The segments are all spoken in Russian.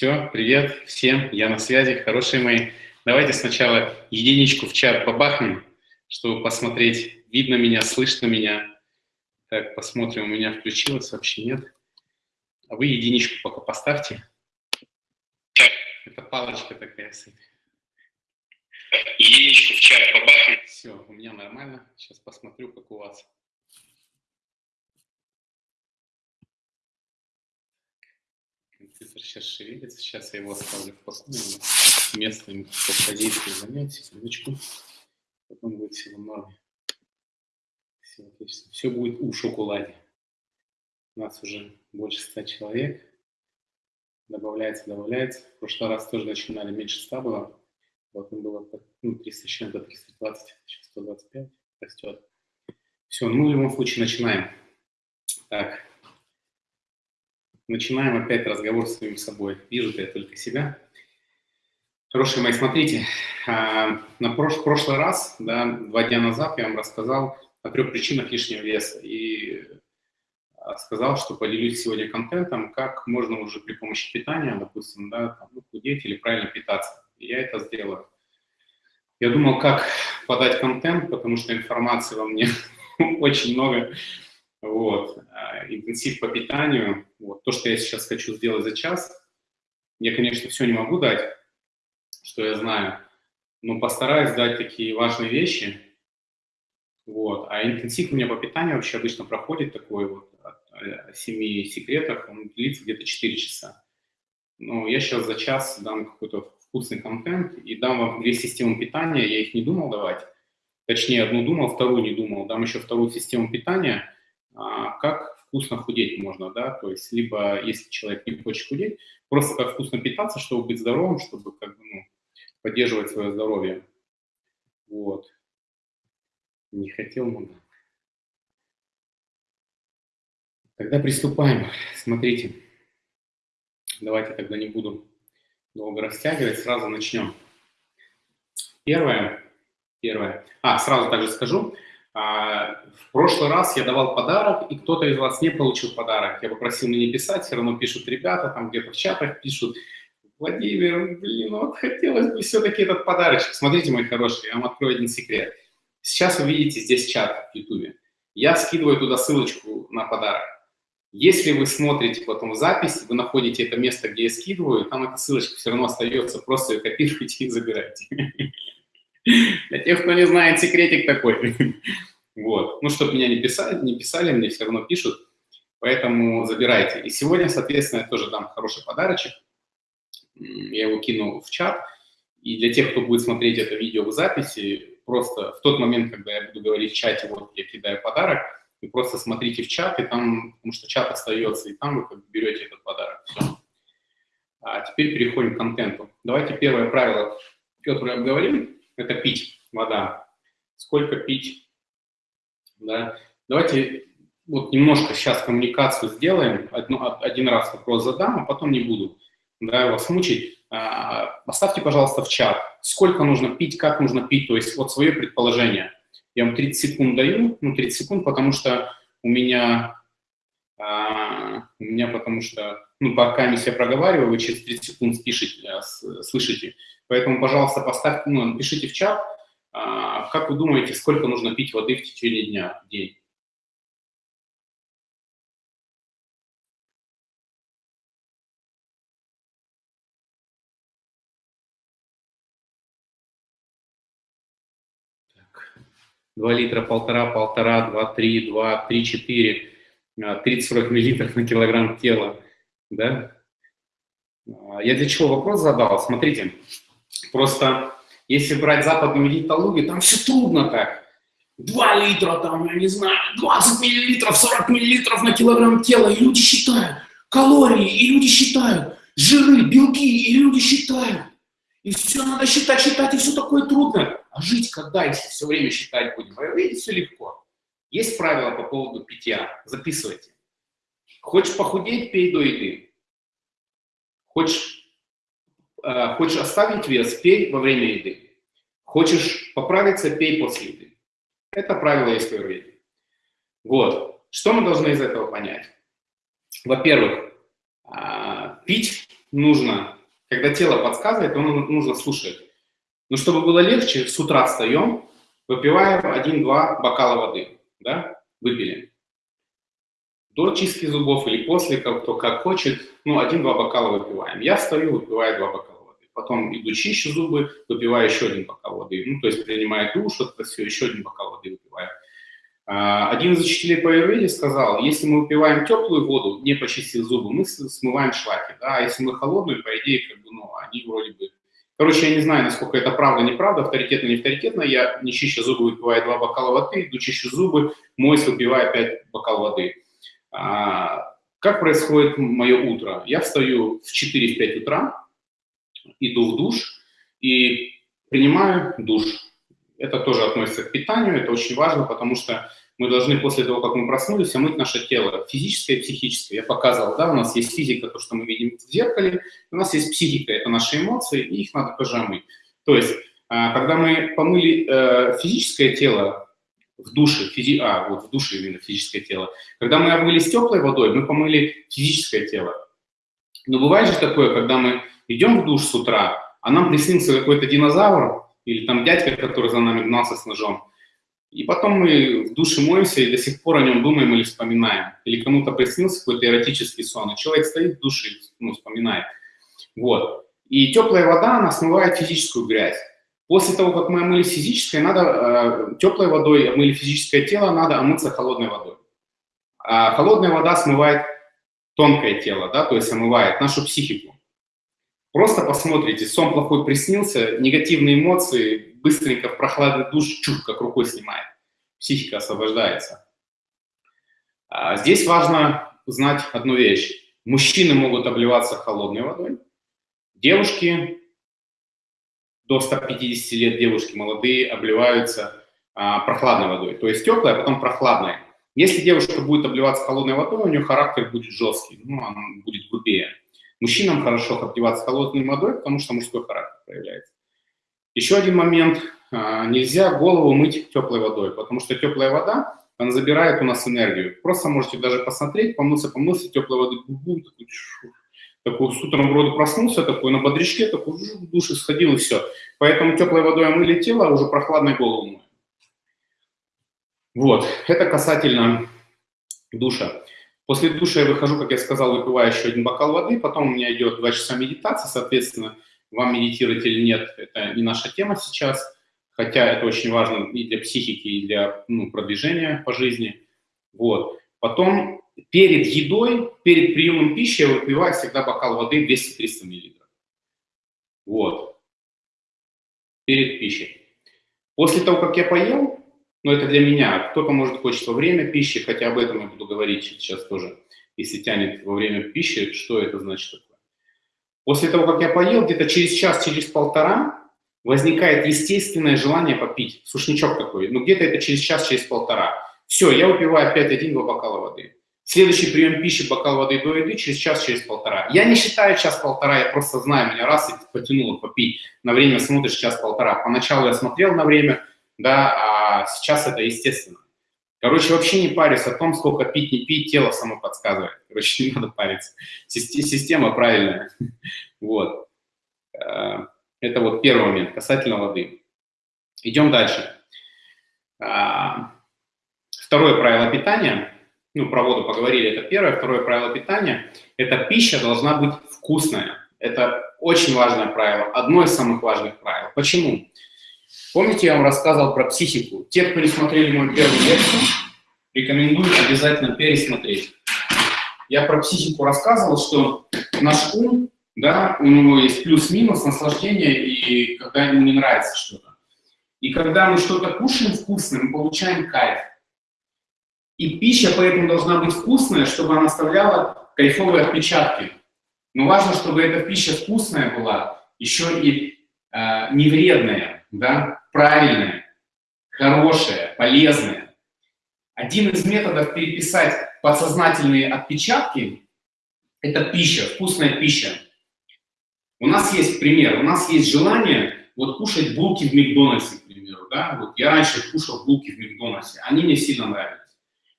Все, привет всем, я на связи, хорошие мои. Давайте сначала единичку в чат побахнем, чтобы посмотреть, видно меня, слышно меня. Так, посмотрим, у меня включилось, вообще нет. А вы единичку пока поставьте. Это палочка такая. Единичку в чат побахнем. Все, у меня нормально. Сейчас посмотрю, как у вас. Компьютер сейчас шевелится. Сейчас я его оставлю в покое. Место ему по позиции занять. Секундочку. Потом будет все в. Все отлично. Все будет у шоколаде. У нас уже больше ста человек. Добавляется, добавляется. В прошлый раз тоже начинали меньше 100 было. Потом было ну, 300 с чем-то, 320, сейчас 125 растет. Все, ну в любом случае начинаем. Так, Начинаем опять разговор с самим собой. Вижу-то я только себя. Хорошие мои, смотрите, а, на прош прошлый раз, да, два дня назад я вам рассказал о трех причинах лишнего веса и а, сказал, что поделюсь сегодня контентом, как можно уже при помощи питания, допустим, да, там, ну, худеть или правильно питаться. И я это сделаю. Я думал, как подать контент, потому что информации во мне очень много, вот, интенсив по питанию, вот, то, что я сейчас хочу сделать за час, я, конечно, все не могу дать, что я знаю, но постараюсь дать такие важные вещи, вот, а интенсив у меня по питанию вообще обычно проходит такой вот, о 7 секретах, он длится где-то 4 часа. Но я сейчас за час дам какой-то вкусный контент и дам вам две системы питания, я их не думал давать, точнее, одну думал, вторую не думал, дам еще вторую систему питания – как вкусно худеть можно, да, то есть либо, если человек не хочет худеть, просто как вкусно питаться, чтобы быть здоровым, чтобы как бы, ну, поддерживать свое здоровье. Вот. Не хотел много. Тогда приступаем. Смотрите. Давайте тогда не буду долго растягивать, сразу начнем. Первое, первое. А, сразу также скажу, а, в прошлый раз я давал подарок, и кто-то из вас не получил подарок. Я попросил мне не писать, все равно пишут ребята, там где-то в чатах пишут, Владимир, блин, вот хотелось бы все-таки этот подарочек. Смотрите, мои хорошие, я вам открою один секрет. Сейчас вы видите здесь чат в YouTube. Я скидываю туда ссылочку на подарок. Если вы смотрите потом запись, вы находите это место, где я скидываю, там эта ссылочка все равно остается, просто ее копируйте и забирайте. Для тех, кто не знает, секретик такой. Вот. Ну, чтобы меня не писали, не писали, мне все равно пишут, поэтому забирайте. И сегодня, соответственно, я тоже дам хороший подарочек. Я его кину в чат. И для тех, кто будет смотреть это видео в записи, просто в тот момент, когда я буду говорить в чате, вот я кидаю подарок, вы просто смотрите в чат, и там, потому что чат остается, и там вы как бы берете этот подарок. Все. А теперь переходим к контенту. Давайте первое правило, которое обговорим это пить вода. Сколько пить? Да? Давайте вот немножко сейчас коммуникацию сделаем. Одно, один раз вопрос задам, а потом не буду да, вас мучить. А, поставьте, пожалуйста, в чат, сколько нужно пить, как нужно пить, то есть вот свое предположение. Я вам 30 секунд даю, ну 30 секунд, потому что у меня, а, у меня потому что, ну пока я себя проговариваю, вы через 30 секунд спишите, а, слышите, Поэтому, пожалуйста, поставьте, ну, напишите в чат, а, как вы думаете, сколько нужно пить воды в течение дня, в день? Два литра, полтора, полтора, два, три, два, три, четыре, а, тридцать сорок миллилитров на килограмм тела, да? А, я для чего вопрос задал? Смотрите, Просто если брать западную диетологию, там все трудно так. 2 литра, там, я не знаю, 20 миллилитров, 40 миллилитров на килограмм тела, и люди считают калории, и люди считают жиры, белки, и люди считают. И все надо считать, считать, и все такое трудно. А жить когда, если все время считать будем? Вы видите, все легко. Есть правила по поводу питья, записывайте. Хочешь похудеть, пей до еды. Хочешь Э, хочешь оставить вес, пей во время еды. Хочешь поправиться, пей после еды. Это правило есть в. Вот. Что мы должны из этого понять? Во-первых, а, пить нужно, когда тело подсказывает, то нужно слушать. Но чтобы было легче, с утра встаем, выпиваем 1-2 бокала воды, да, выпили. До чистки зубов или после, как, кто как хочет, ну, 1-2 бокала выпиваем. Я встаю, выпиваю 2 бокала воды. Потом иду чищу зубы, выпиваю еще один бокал воды. Ну, то есть принимаю душ, это все, еще один бокал воды выпиваю. А, один из учителей по аюрведе сказал, если мы выпиваем теплую воду, не почистив зубы, мы смываем шлаки, да, а если мы холодную, по идее, как бы, ну, они вроде бы... Короче, я не знаю, насколько это правда, неправда, авторитетно, не авторитетно, я не чищу зубы, выпиваю два бокала воды, иду чищу зубы, мойсь, выпиваю опять бокал воды. А, как происходит мое утро? Я встаю в 4-5 утра, иду в душ и принимаю душ. Это тоже относится к питанию, это очень важно, потому что мы должны после того, как мы проснулись, омыть наше тело, физическое и психическое. Я показывал, да, у нас есть физика, то, что мы видим в зеркале, у нас есть психика, это наши эмоции, и их надо тоже омыть. То есть, а, когда мы помыли э, физическое тело в душе, физи... а, вот в душе именно физическое тело, когда мы омылись теплой водой, мы помыли физическое тело. Но бывает же такое, когда мы идем в душ с утра, а нам приснился какой-то динозавр, или там дядька, который за нами гнался с ножом, и потом мы в душе моемся и до сих пор о нем думаем или вспоминаем. Или кому-то приснился какой-то эротический сон, и человек стоит в душе ну, вспоминает. Вот. И теплая вода, она смывает физическую грязь. После того, как мы омыли физическое, надо э, теплой водой омыли физическое тело, надо омыться холодной водой. А холодная вода смывает тонкое тело, да, то есть омывает нашу психику. Просто посмотрите, сон плохой приснился, негативные эмоции, быстренько в прохладный душ, чух, как рукой снимает. Психика освобождается. А здесь важно знать одну вещь. Мужчины могут обливаться холодной водой, девушки до 150 лет, девушки молодые, обливаются а, прохладной водой. То есть теплая, а потом прохладная. Если девушка будет обливаться холодной водой, у нее характер будет жесткий, ну, она будет грубее. Мужчинам хорошо обливаться холодной водой, потому что мужской характер проявляется. Еще один момент. А, нельзя голову мыть теплой водой, потому что теплая вода, она забирает у нас энергию. Просто можете даже посмотреть, помыться, помыться, теплой воды, такой, такой с утром вроде проснулся, такой на бодрячке, такой в душе сходил и все. Поэтому теплой водой омыли тело, а уже прохладной голову моем. Вот, это касательно душа. После душа я выхожу, как я сказал, выпиваю еще один бокал воды, потом у меня идет два часа медитации, соответственно, вам медитировать или нет, это не наша тема сейчас, хотя это очень важно и для психики, и для ну, продвижения по жизни. Вот. Потом перед едой, перед приемом пищи я выпиваю всегда бокал воды 200-300 мл. Вот. Перед пищей. После того, как я поел, но это для меня. Кто-то может хочет во время пищи, хотя об этом я буду говорить сейчас тоже. Если тянет во время пищи, что это значит? После того, как я поел, где-то через час, через полтора возникает естественное желание попить. Сушничок такой. Ну, где-то это через час, через полтора. Все, я выпиваю опять один-два бокала воды. Следующий прием пищи, бокал воды до еды, через час, через полтора. Я не считаю час-полтора, я просто знаю, меня раз и потянуло попить. На время смотришь час-полтора. Поначалу я смотрел на время, да, а сейчас это естественно. Короче, вообще не парюсь о том, сколько пить, не пить, тело само подсказывает. Короче, не надо париться. Система правильная. Вот. Э, это вот первый момент касательно воды. Идем дальше. А, второе правило питания. Ну, про воду поговорили, это первое. Второе правило питания – это пища должна быть вкусная. Это очень важное правило, одно из самых важных правил. Почему? Помните, я вам рассказывал про психику? Те, кто не смотрели мою первую лекцию, рекомендую обязательно пересмотреть. Я про психику рассказывал, что наш ум, да, у него есть плюс-минус, наслаждение, и когда ему не нравится что-то. И когда мы что-то кушаем вкусное, мы получаем кайф. И пища поэтому должна быть вкусная, чтобы она оставляла кайфовые отпечатки. Но важно, чтобы эта пища вкусная была, еще и э, не вредная, да, правильное, хорошее, полезное. Один из методов переписать подсознательные отпечатки – это пища, вкусная пища. У нас есть пример, у нас есть желание вот кушать булки в Макдональдсе, к примеру. Да? Вот я раньше кушал булки в Макдональдсе, они мне сильно нравились.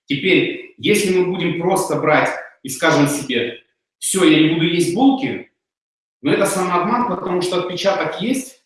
Теперь, если мы будем просто брать и скажем себе, все, я не буду есть булки, Но это самообман, потому что отпечаток есть,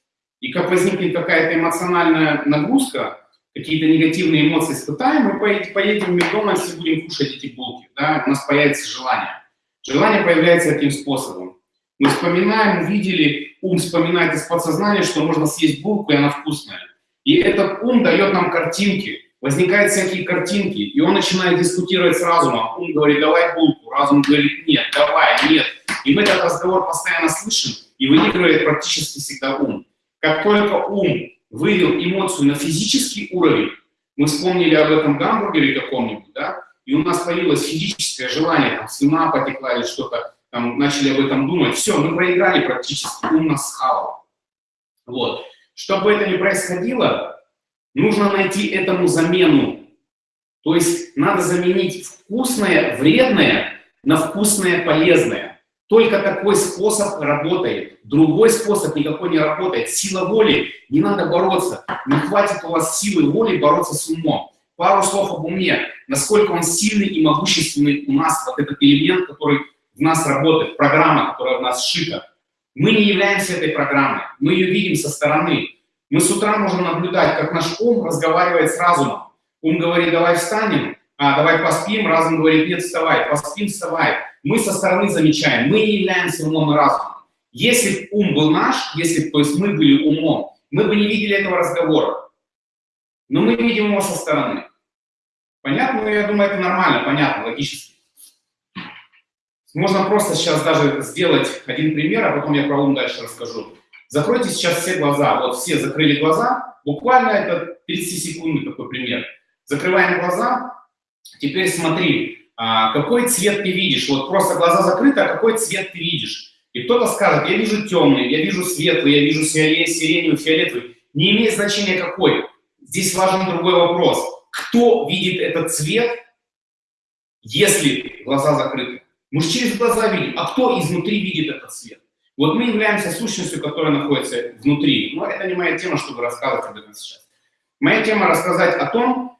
и как возникнет какая-то эмоциональная нагрузка, какие-то негативные эмоции испытаем, мы поедем в Макдональдс и будем кушать эти булки. Да? У нас появится желание. Желание появляется таким способом. Мы вспоминаем, увидели, ум вспоминает из подсознания, что можно съесть булку, и она вкусная. И этот ум дает нам картинки. Возникают всякие картинки, и он начинает дискутировать с разумом. Ум говорит, давай булку. Разум говорит, нет, давай, нет. И мы этот разговор постоянно слышим, и выигрывает практически всегда ум. Как только ум вывел эмоцию на физический уровень, мы вспомнили об этом гамбургере каком-нибудь, да, и у нас появилось физическое желание, там, слюна потекла или что-то, там, начали об этом думать, все, мы проиграли практически, ум нас схавал. Вот. Чтобы это не происходило, нужно найти этому замену. То есть надо заменить вкусное, вредное на вкусное, полезное. Только такой способ работает. Другой способ никакой не работает. Сила воли, не надо бороться. Не хватит у вас силы воли бороться с умом. Пару слов об уме. Насколько он сильный и могущественный у нас, вот этот элемент, который в нас работает, программа, которая в нас сшита. Мы не являемся этой программой. Мы ее видим со стороны. Мы с утра можем наблюдать, как наш ум разговаривает с разумом. Ум говорит, давай встанем, а, давай поспим, разум говорит, нет, вставай, поспим, вставай мы со стороны замечаем, мы не являемся умом и разумом. Если бы ум был наш, если бы, то есть мы были умом, мы бы не видели этого разговора. Но мы видим его со стороны. Понятно? Ну, я думаю, это нормально, понятно, логически. Можно просто сейчас даже сделать один пример, а потом я про ум дальше расскажу. Закройте сейчас все глаза. Вот все закрыли глаза. Буквально это 30 секунд такой пример. Закрываем глаза. Теперь смотри, а, какой цвет ты видишь. Вот просто глаза закрыты, а какой цвет ты видишь. И кто-то скажет, я вижу темный, я вижу светлый, я вижу сиреневый, фиолетовый. Не имеет значения какой. Здесь важен другой вопрос. Кто видит этот цвет, если глаза закрыты? Мы же через глаза видим. А кто изнутри видит этот цвет? Вот мы являемся сущностью, которая находится внутри. Но это не моя тема, чтобы рассказывать об этом сейчас. Моя тема рассказать о том,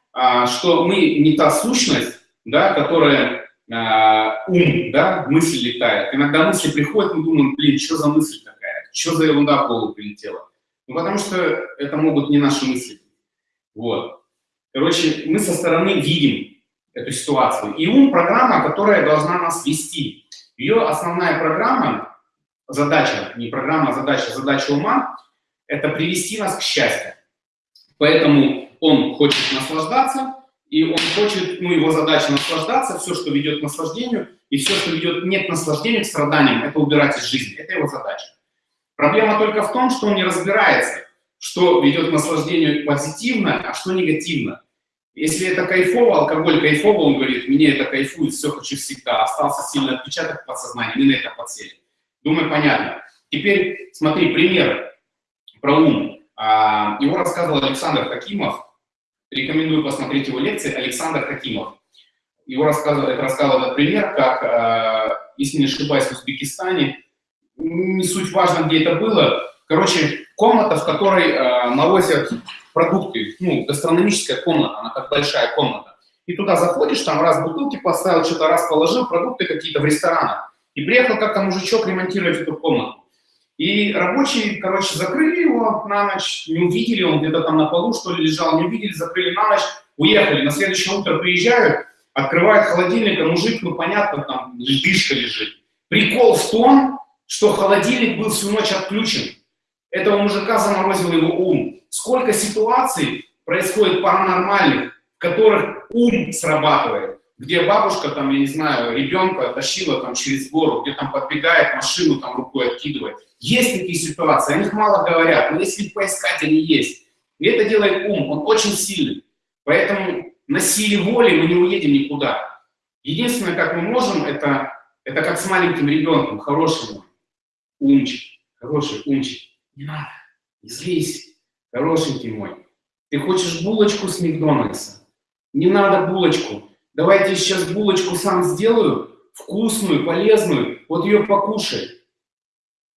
что мы не та сущность, да, которая э, ум, да, мысль летает. Иногда мысли приходят, мы думаем, блин, что за мысль такая, что за ерунда в голову прилетела. Ну, потому что это могут не наши мысли. Вот. Короче, мы со стороны видим эту ситуацию. И ум – программа, которая должна нас вести. Ее основная программа, задача, не программа, а задача, задача ума – это привести нас к счастью. Поэтому он хочет наслаждаться, и он хочет, ну, его задача наслаждаться, все, что ведет к наслаждению, и все, что ведет не к наслаждению, к страданиям, это убирать из жизни. Это его задача. Проблема только в том, что он не разбирается, что ведет к наслаждению позитивно, а что негативно. Если это кайфово, алкоголь кайфово, он говорит, мне это кайфует, все хочу всегда, остался сильный отпечаток в подсознании, мы на это подсели. Думаю, понятно. Теперь смотри, пример про ум. А, его рассказывал Александр Хакимов, Рекомендую посмотреть его лекции Александр Хакимов. Его рассказывал, это этот пример, как, э, если не ошибаюсь, в Узбекистане, не суть важно, где это было, короче, комната, в которой э, продукты, ну, гастрономическая комната, она как большая комната. И туда заходишь, там раз бутылки поставил, что-то раз положил, продукты какие-то в ресторанах. И приехал как-то мужичок ремонтировать эту комнату. И рабочие, короче, закрыли его на ночь, не увидели, он где-то там на полу, что ли, лежал, не увидели, закрыли на ночь, уехали. На следующее утро приезжают, открывают холодильник, а мужик, ну, понятно, там льдышка лежит. Прикол в том, что холодильник был всю ночь отключен. Этого мужика заморозил его ум. Сколько ситуаций происходит паранормальных, в которых ум срабатывает где бабушка, там, я не знаю, ребенка тащила там через гору, где там подбегает, машину там рукой откидывает. Есть такие ситуации, о них мало говорят, но если поискать, они есть. И это делает ум, он очень сильный. Поэтому на силе воли мы не уедем никуда. Единственное, как мы можем, это, это как с маленьким ребенком, хороший мой, умчик, хороший умчик. Не надо, не злись, хорошенький мой. Ты хочешь булочку с Макдональдса? Не надо булочку. Давайте сейчас булочку сам сделаю, вкусную, полезную, вот ее покушай.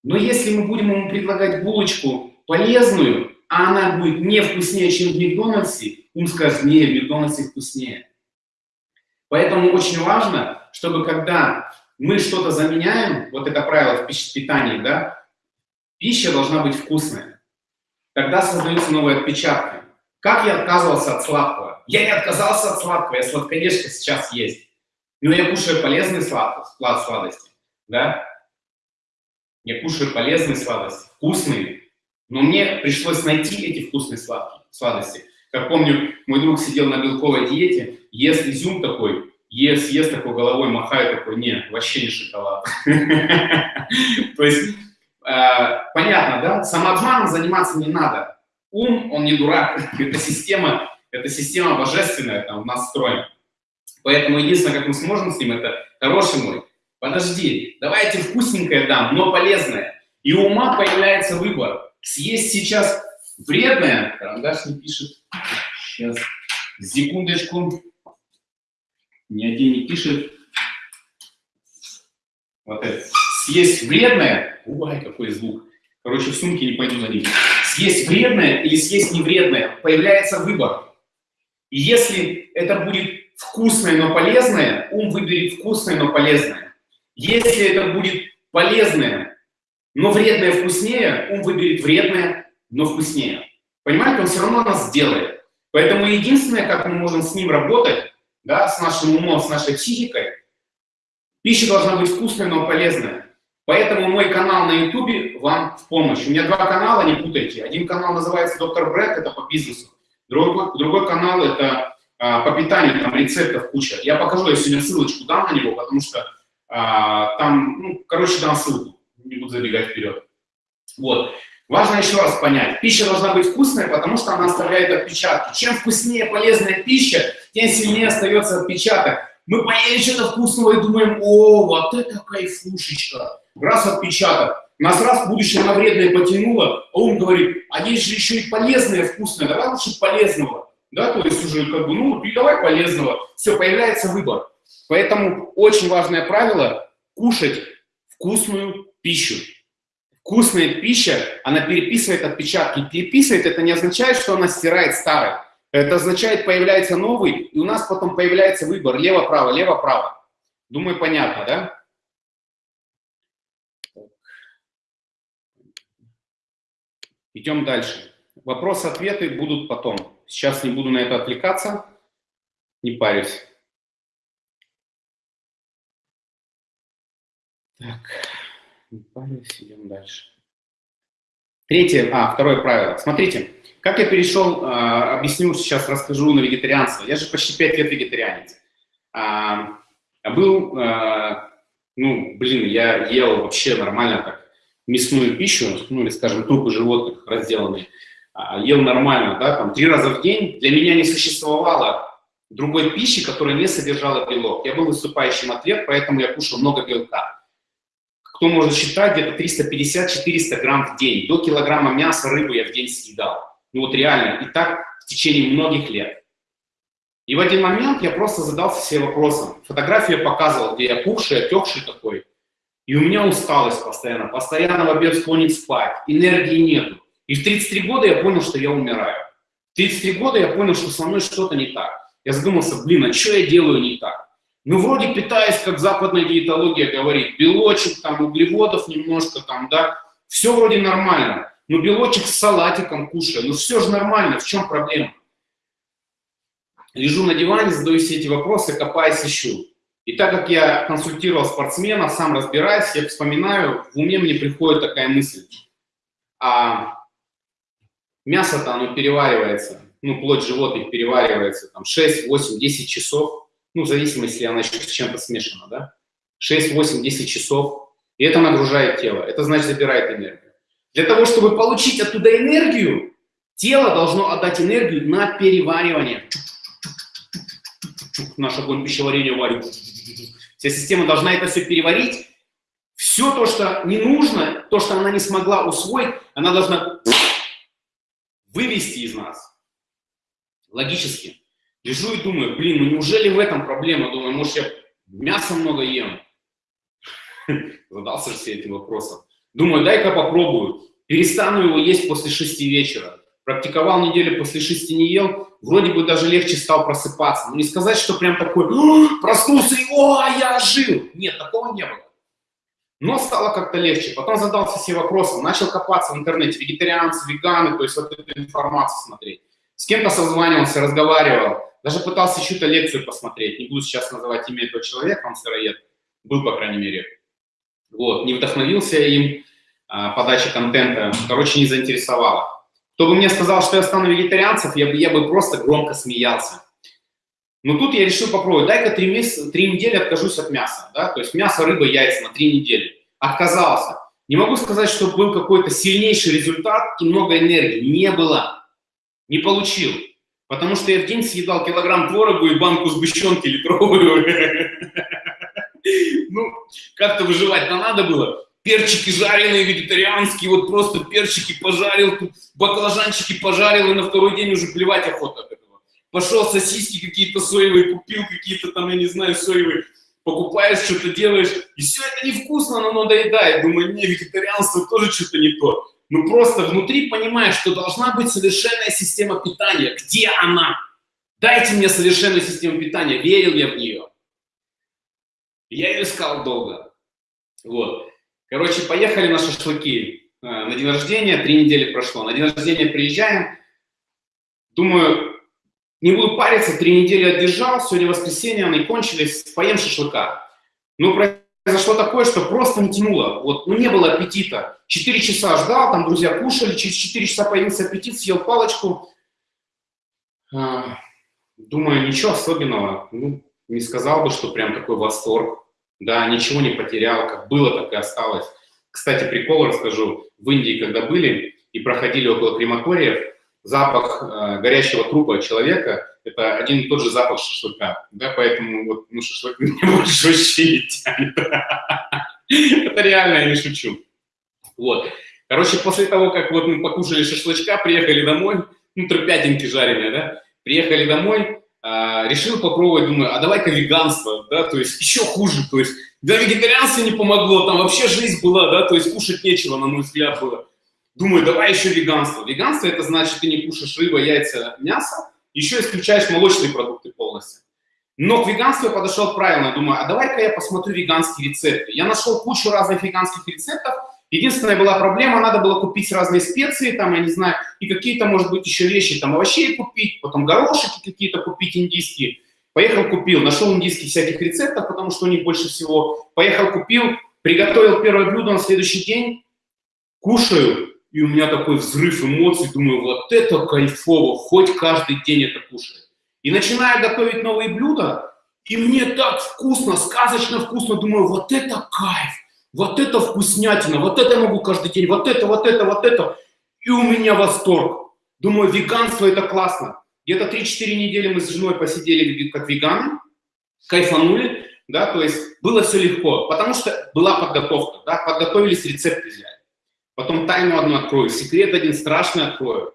Но если мы будем ему предлагать булочку полезную, а она будет не вкуснее, чем в Макдональдсе, он скажет, не, в Макдональдсе вкуснее. Поэтому очень важно, чтобы когда мы что-то заменяем, вот это правило в питании, да, пища должна быть вкусная. Тогда создаются новые отпечатки. Как я отказывался от сладкого? Я не отказался от сладкого, я сладкоежка сейчас есть. Но я кушаю полезные сладости, сладости, да? Я кушаю полезные сладости, вкусные. Но мне пришлось найти эти вкусные сладкие, сладости. Как помню, мой друг сидел на белковой диете, ест изюм такой, ест, ест такой головой, махает такой, не, вообще не шоколад. То есть, э, понятно, да? Самообманом заниматься не надо. Ум, он не дурак, это система, это система божественная, там, в нас встроена. Поэтому единственное, как мы сможем с ним, это, хороший мой, подожди, давайте вкусненькое дам, но полезное. И у ума появляется выбор. Съесть сейчас вредное, карандаш не пишет, сейчас, секундочку, ни один не пишет. Вот это. Съесть вредное, ой, какой звук. Короче, в сумке не пойду за ним. Съесть вредное или съесть невредное, появляется выбор. И если это будет вкусное, но полезное, ум выберет вкусное, но полезное. Если это будет полезное, но вредное вкуснее, ум выберет вредное, но вкуснее. Понимаете, он все равно нас сделает. Поэтому единственное, как мы можем с ним работать, да, с нашим умом, с нашей психикой, пища должна быть вкусная, но полезная. Поэтому мой канал на YouTube вам в помощь. У меня два канала, не путайте. Один канал называется «Доктор Брэд», это по бизнесу. Другой, другой канал – это а, по питанию, там рецептов куча. Я покажу, я сегодня ссылочку дам на него, потому что а, там, ну, короче, дам ссылку, не буду забегать вперед. Вот. Важно еще раз понять, пища должна быть вкусная, потому что она оставляет отпечатки. Чем вкуснее полезная пища, тем сильнее остается отпечаток. Мы поели что-то вкусного и думаем, о, вот это кайфушечка. Раз отпечаток. Нас раз в будущем на вредное потянуло, а он говорит, а есть же еще и полезное, вкусное, давай лучше полезного да, то есть уже как бы, ну, давай полезного, все, появляется выбор. Поэтому очень важное правило – кушать вкусную пищу. Вкусная пища, она переписывает отпечатки. Переписывает – это не означает, что она стирает старый. Это означает, появляется новый, и у нас потом появляется выбор лево-право, лево-право. Думаю, понятно, да? Идем дальше. Вопросы-ответы будут потом. Сейчас не буду на это отвлекаться, не парюсь. Так, не парюсь, идем дальше. Третье, а, второе правило. Смотрите, как я перешел, э, объясню, сейчас расскажу на вегетарианство. Я же почти 5 лет вегетарианец. А, был, а, ну, блин, я ел вообще нормально так мясную пищу, ну, или, скажем, трупы животных разделанные. А, ел нормально, да, там три раза в день, для меня не существовало другой пищи, которая не содержала белок. Я был выступающим атлет, поэтому я кушал много белка. Кто может считать, где-то 350-400 грамм в день. До килограмма мяса, рыбы я в день съедал. Ну вот реально, и так в течение многих лет. И в один момент я просто задался себе вопросом. Фотографию я показывал, где я пухший, отекший такой. И у меня усталость постоянно. Постоянно в обед склонен спать. Энергии нету. И в 33 года я понял, что я умираю. В 33 года я понял, что со мной что-то не так. Я задумался, блин, а что я делаю не так? Ну, вроде питаюсь, как западная диетология говорит, белочек, там, углеводов немножко, там, да, все вроде нормально. Ну, белочек с салатиком кушаю, ну, все же нормально, в чем проблема? Лежу на диване, задаю все эти вопросы, копаюсь, ищу. И так как я консультировал спортсменов, сам разбираюсь, я вспоминаю, в уме мне приходит такая мысль. А Мясо-то оно переваривается, ну, плоть животных переваривается там 6, 8, 10 часов, ну, в зависимости, если она еще с чем-то смешана, да, 6, 8, 10 часов, и это нагружает тело, это значит забирает энергию. Для того, чтобы получить оттуда энергию, тело должно отдать энергию на переваривание. Наш огонь пищеварения варит. Вся система должна это все переварить. Все то, что не нужно, то, что она не смогла усвоить, она должна вывести из нас. Логически. Лежу и думаю, блин, ну неужели в этом проблема? Думаю, может я мясо много ем? Задался все этим вопросом. Думаю, дай-ка попробую. Перестану его есть после шести вечера. практиковал неделю, после шести не ел, вроде бы даже легче стал просыпаться. Но не сказать, что прям такой, проснулся и, о, я жил. Нет, такого не было. Но стало как-то легче. Потом задался все вопросом, начал копаться в интернете, вегетарианцы, веганы, то есть вот эту информацию смотреть. С кем-то созванивался, разговаривал, даже пытался чью-то лекцию посмотреть. Не буду сейчас называть имя этого человека, он сыроед, был, по крайней мере. Вот, не вдохновился им, а, подача контента, короче, не заинтересовало. Кто бы мне сказал, что я стану вегетарианцем, я бы, я бы просто громко смеялся. Но тут я решил попробовать, дай-ка три, месяца, три недели откажусь от мяса, да, то есть мясо, рыба, яйца на три недели. Отказался. Не могу сказать, что был какой-то сильнейший результат и много энергии. Не было. Не получил. Потому что я в день съедал килограмм творогу и банку сгущенки литровую. Ну, как-то выживать-то надо было. Перчики жареные, вегетарианские, вот просто перчики пожарил, баклажанчики пожарил, и на второй день уже плевать охота от этого. Пошел сосиски какие-то соевые, купил какие-то там, я не знаю, соевые, покупаешь, что-то делаешь, и все это невкусно, но надоедает. Думаю, не, вегетарианство тоже что-то не то. Ну просто внутри понимаешь, что должна быть совершенная система питания. Где она? Дайте мне совершенную систему питания. Верил я в нее. Я ее искал долго. Вот. Короче, поехали на шашлыки. Э, на день рождения, три недели прошло. На день рождения приезжаем. Думаю, не буду париться, три недели отдержал, сегодня воскресенье, они кончились, поем шашлыка. Ну, произошло такое, что просто не тянуло. Вот, ну, не было аппетита. Четыре часа ждал, там друзья кушали, через четыре часа появился аппетит, съел палочку. А, думаю, ничего особенного. Ну, не сказал бы, что прям такой восторг. Да, ничего не потерял, как было, так и осталось. Кстати, прикол расскажу. В Индии, когда были и проходили около крематориев, запах э, горящего трупа человека – это один и тот же запах шашлыка. Да, поэтому вот, ну, шашлык мне больше вообще не тянет. Это реально, я не шучу. Вот. Короче, после того, как вот мы покушали шашлычка, приехали домой, ну, трупятинки жареные, да, приехали домой, а, решил попробовать, думаю, а давай-ка веганство, да, то есть еще хуже, то есть да, вегетарианство не помогло, там вообще жизнь была, да, то есть кушать нечего, на мой взгляд, было. Думаю, давай еще веганство. Веганство это значит, ты не кушаешь рыба, яйца, мясо, еще исключаешь молочные продукты полностью. Но к веганству я подошел правильно, думаю, а давай-ка я посмотрю веганские рецепты. Я нашел кучу разных веганских рецептов, Единственная была проблема, надо было купить разные специи, там, я не знаю, и какие-то, может быть, еще вещи, там, овощей купить, потом горошики какие-то купить индийские. Поехал, купил, нашел индийских всяких рецептов, потому что у них больше всего. Поехал, купил, приготовил первое блюдо на следующий день, кушаю, и у меня такой взрыв эмоций, думаю, вот это кайфово, хоть каждый день это кушаю. И начинаю готовить новые блюда, и мне так вкусно, сказочно вкусно, думаю, вот это кайф вот это вкуснятина, вот это я могу каждый день, вот это, вот это, вот это. И у меня восторг. Думаю, веганство это классно. Где-то 3-4 недели мы с женой посидели как веганы, кайфанули, да, то есть было все легко, потому что была подготовка, да, подготовились, рецепты взяли. Потом тайну одну открою, секрет один страшный открою.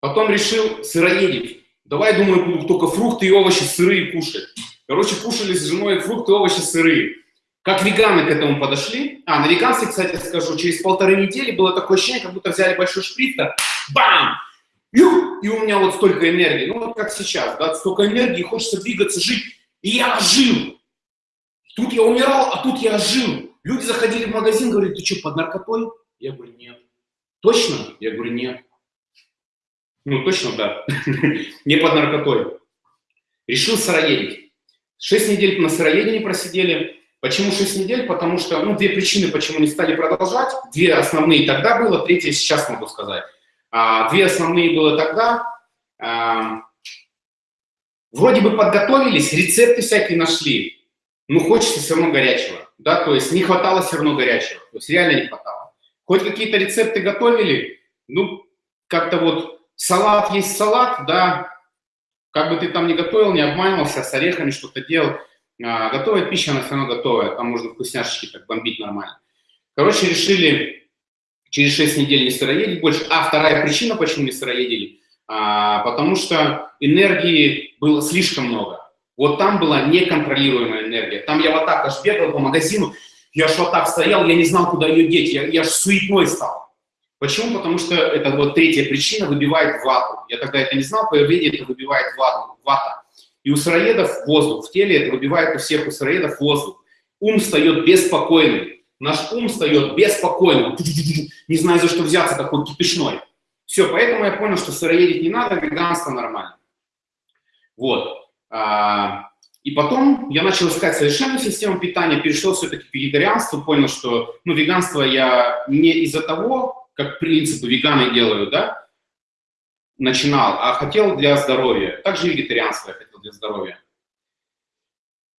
Потом решил сыроедить. Давай, думаю, буду только фрукты и овощи сырые кушать. Короче, кушали с женой фрукты, овощи сырые. Как веганы к этому подошли? А, на веганстве, кстати, скажу, через полторы недели было такое ощущение, как будто взяли большой шприц, бам! И у меня вот столько энергии, ну вот как сейчас, да, столько энергии, хочется двигаться, жить. И я ожил. Тут я умирал, а тут я ожил. Люди заходили в магазин, говорят, ты что, под наркотой? Я говорю, нет. Точно? Я говорю, нет. Ну, точно, да. Не под наркотой. Решил сыроедить. Шесть недель на сыроедении просидели. Почему 6 недель? Потому что, ну, две причины, почему не стали продолжать. Две основные тогда было, третья сейчас могу сказать. А, две основные было тогда. А, вроде бы подготовились, рецепты всякие нашли, но хочется все равно горячего. Да, то есть не хватало все равно горячего. То есть реально не хватало. Хоть какие-то рецепты готовили, ну, как-то вот салат есть салат, да, как бы ты там не готовил, не обманывался, с орехами что-то делал, а, готовая пища, она все равно готовая, там можно вкусняшечки так бомбить нормально. Короче, решили через 6 недель не сыроедить больше. А вторая причина, почему не сыроедили, а, потому что энергии было слишком много. Вот там была неконтролируемая энергия. Там я вот так аж бегал по магазину, я аж вот так стоял, я не знал, куда ее деть, я, я аж суетной стал. Почему? Потому что это вот третья причина выбивает вату. Я тогда это не знал, по это выбивает вату, вата. И у сыроедов воздух в теле, это выбивает у всех у сыроедов воздух. Ум встает беспокойный. Наш ум встает беспокойным. Не знаю, за что взяться, такой кипишной. Все, поэтому я понял, что сыроедить не надо, веганство нормально. Вот. А, и потом я начал искать совершенную систему питания, перешел все-таки к вегетарианству, понял, что ну, веганство я не из-за того, как принципы веганы делают, да, начинал, а хотел для здоровья. Также вегетарианство я хотел для здоровья.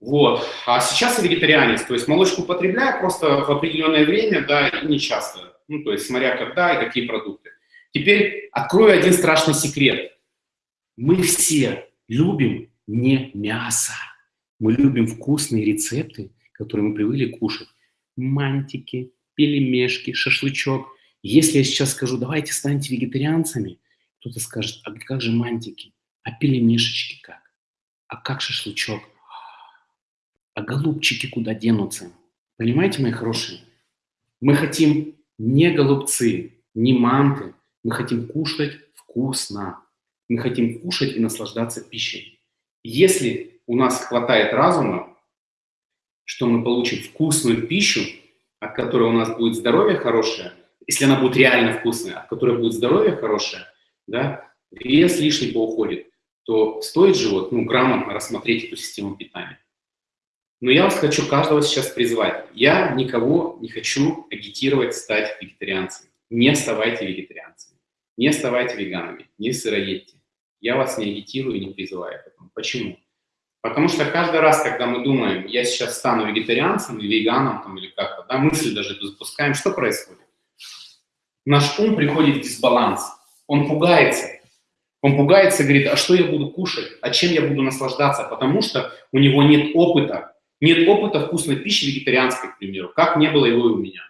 Вот. А сейчас я вегетарианец, то есть молочку употребляю просто в определенное время, да, и не часто. Ну, то есть смотря когда и какие продукты. Теперь открою один страшный секрет. Мы все любим не мясо. Мы любим вкусные рецепты, которые мы привыкли кушать. Мантики, пельмешки, шашлычок. Если я сейчас скажу, давайте станьте вегетарианцами, кто-то скажет, а как же мантики? А пельмешечки как? А как шашлычок? А голубчики куда денутся? Понимаете, мои хорошие? Мы хотим не голубцы, не манты. Мы хотим кушать вкусно. Мы хотим кушать и наслаждаться пищей. Если у нас хватает разума, что мы получим вкусную пищу, от которой у нас будет здоровье хорошее, если она будет реально вкусная, от которой будет здоровье хорошее, да, вес лишний поуходит, то стоит же вот, ну, грамотно рассмотреть эту систему питания. Но я вас хочу каждого сейчас призвать. Я никого не хочу агитировать стать вегетарианцем. Не ставайте вегетарианцами, не ставайте веганами, не сыроедьте. Я вас не агитирую не призываю к этому. Почему? Потому что каждый раз, когда мы думаем, я сейчас стану вегетарианцем или веганом, там, или как-то, да, мысль даже эту запускаем, что происходит? Наш ум приходит в дисбаланс, он пугается. Он пугается, говорит, а что я буду кушать, а чем я буду наслаждаться, потому что у него нет опыта, нет опыта вкусной пищи вегетарианской, к примеру, как не было его и у меня.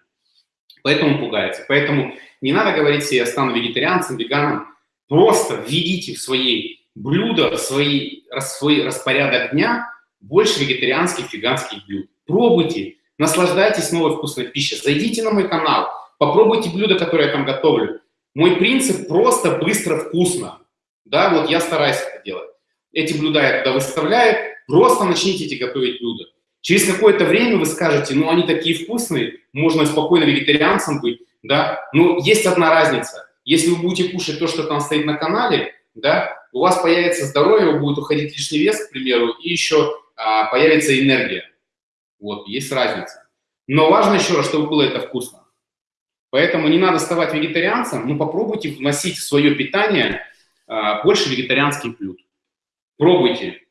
Поэтому пугается. Поэтому не надо говорить себе, я стану вегетарианцем, веганом, Просто введите в свои блюда, в свои, свой распорядок дня больше вегетарианских, веганских блюд. Пробуйте, наслаждайтесь новой вкусной пищей. Зайдите на мой канал, попробуйте блюда, которые я там готовлю. Мой принцип просто быстро, вкусно. Да, вот я стараюсь это делать. Эти блюда я туда выставляю, просто начните эти готовить блюда. Через какое-то время вы скажете, ну они такие вкусные, можно спокойно вегетарианцем быть, да. Но есть одна разница. Если вы будете кушать то, что там стоит на канале, да, у вас появится здоровье, будет уходить лишний вес, к примеру, и еще а, появится энергия. Вот, есть разница. Но важно еще раз, чтобы было это вкусно. Поэтому не надо ставать вегетарианцем, но попробуйте вносить в свое питание а, больше вегетарианских блюд. Пробуйте.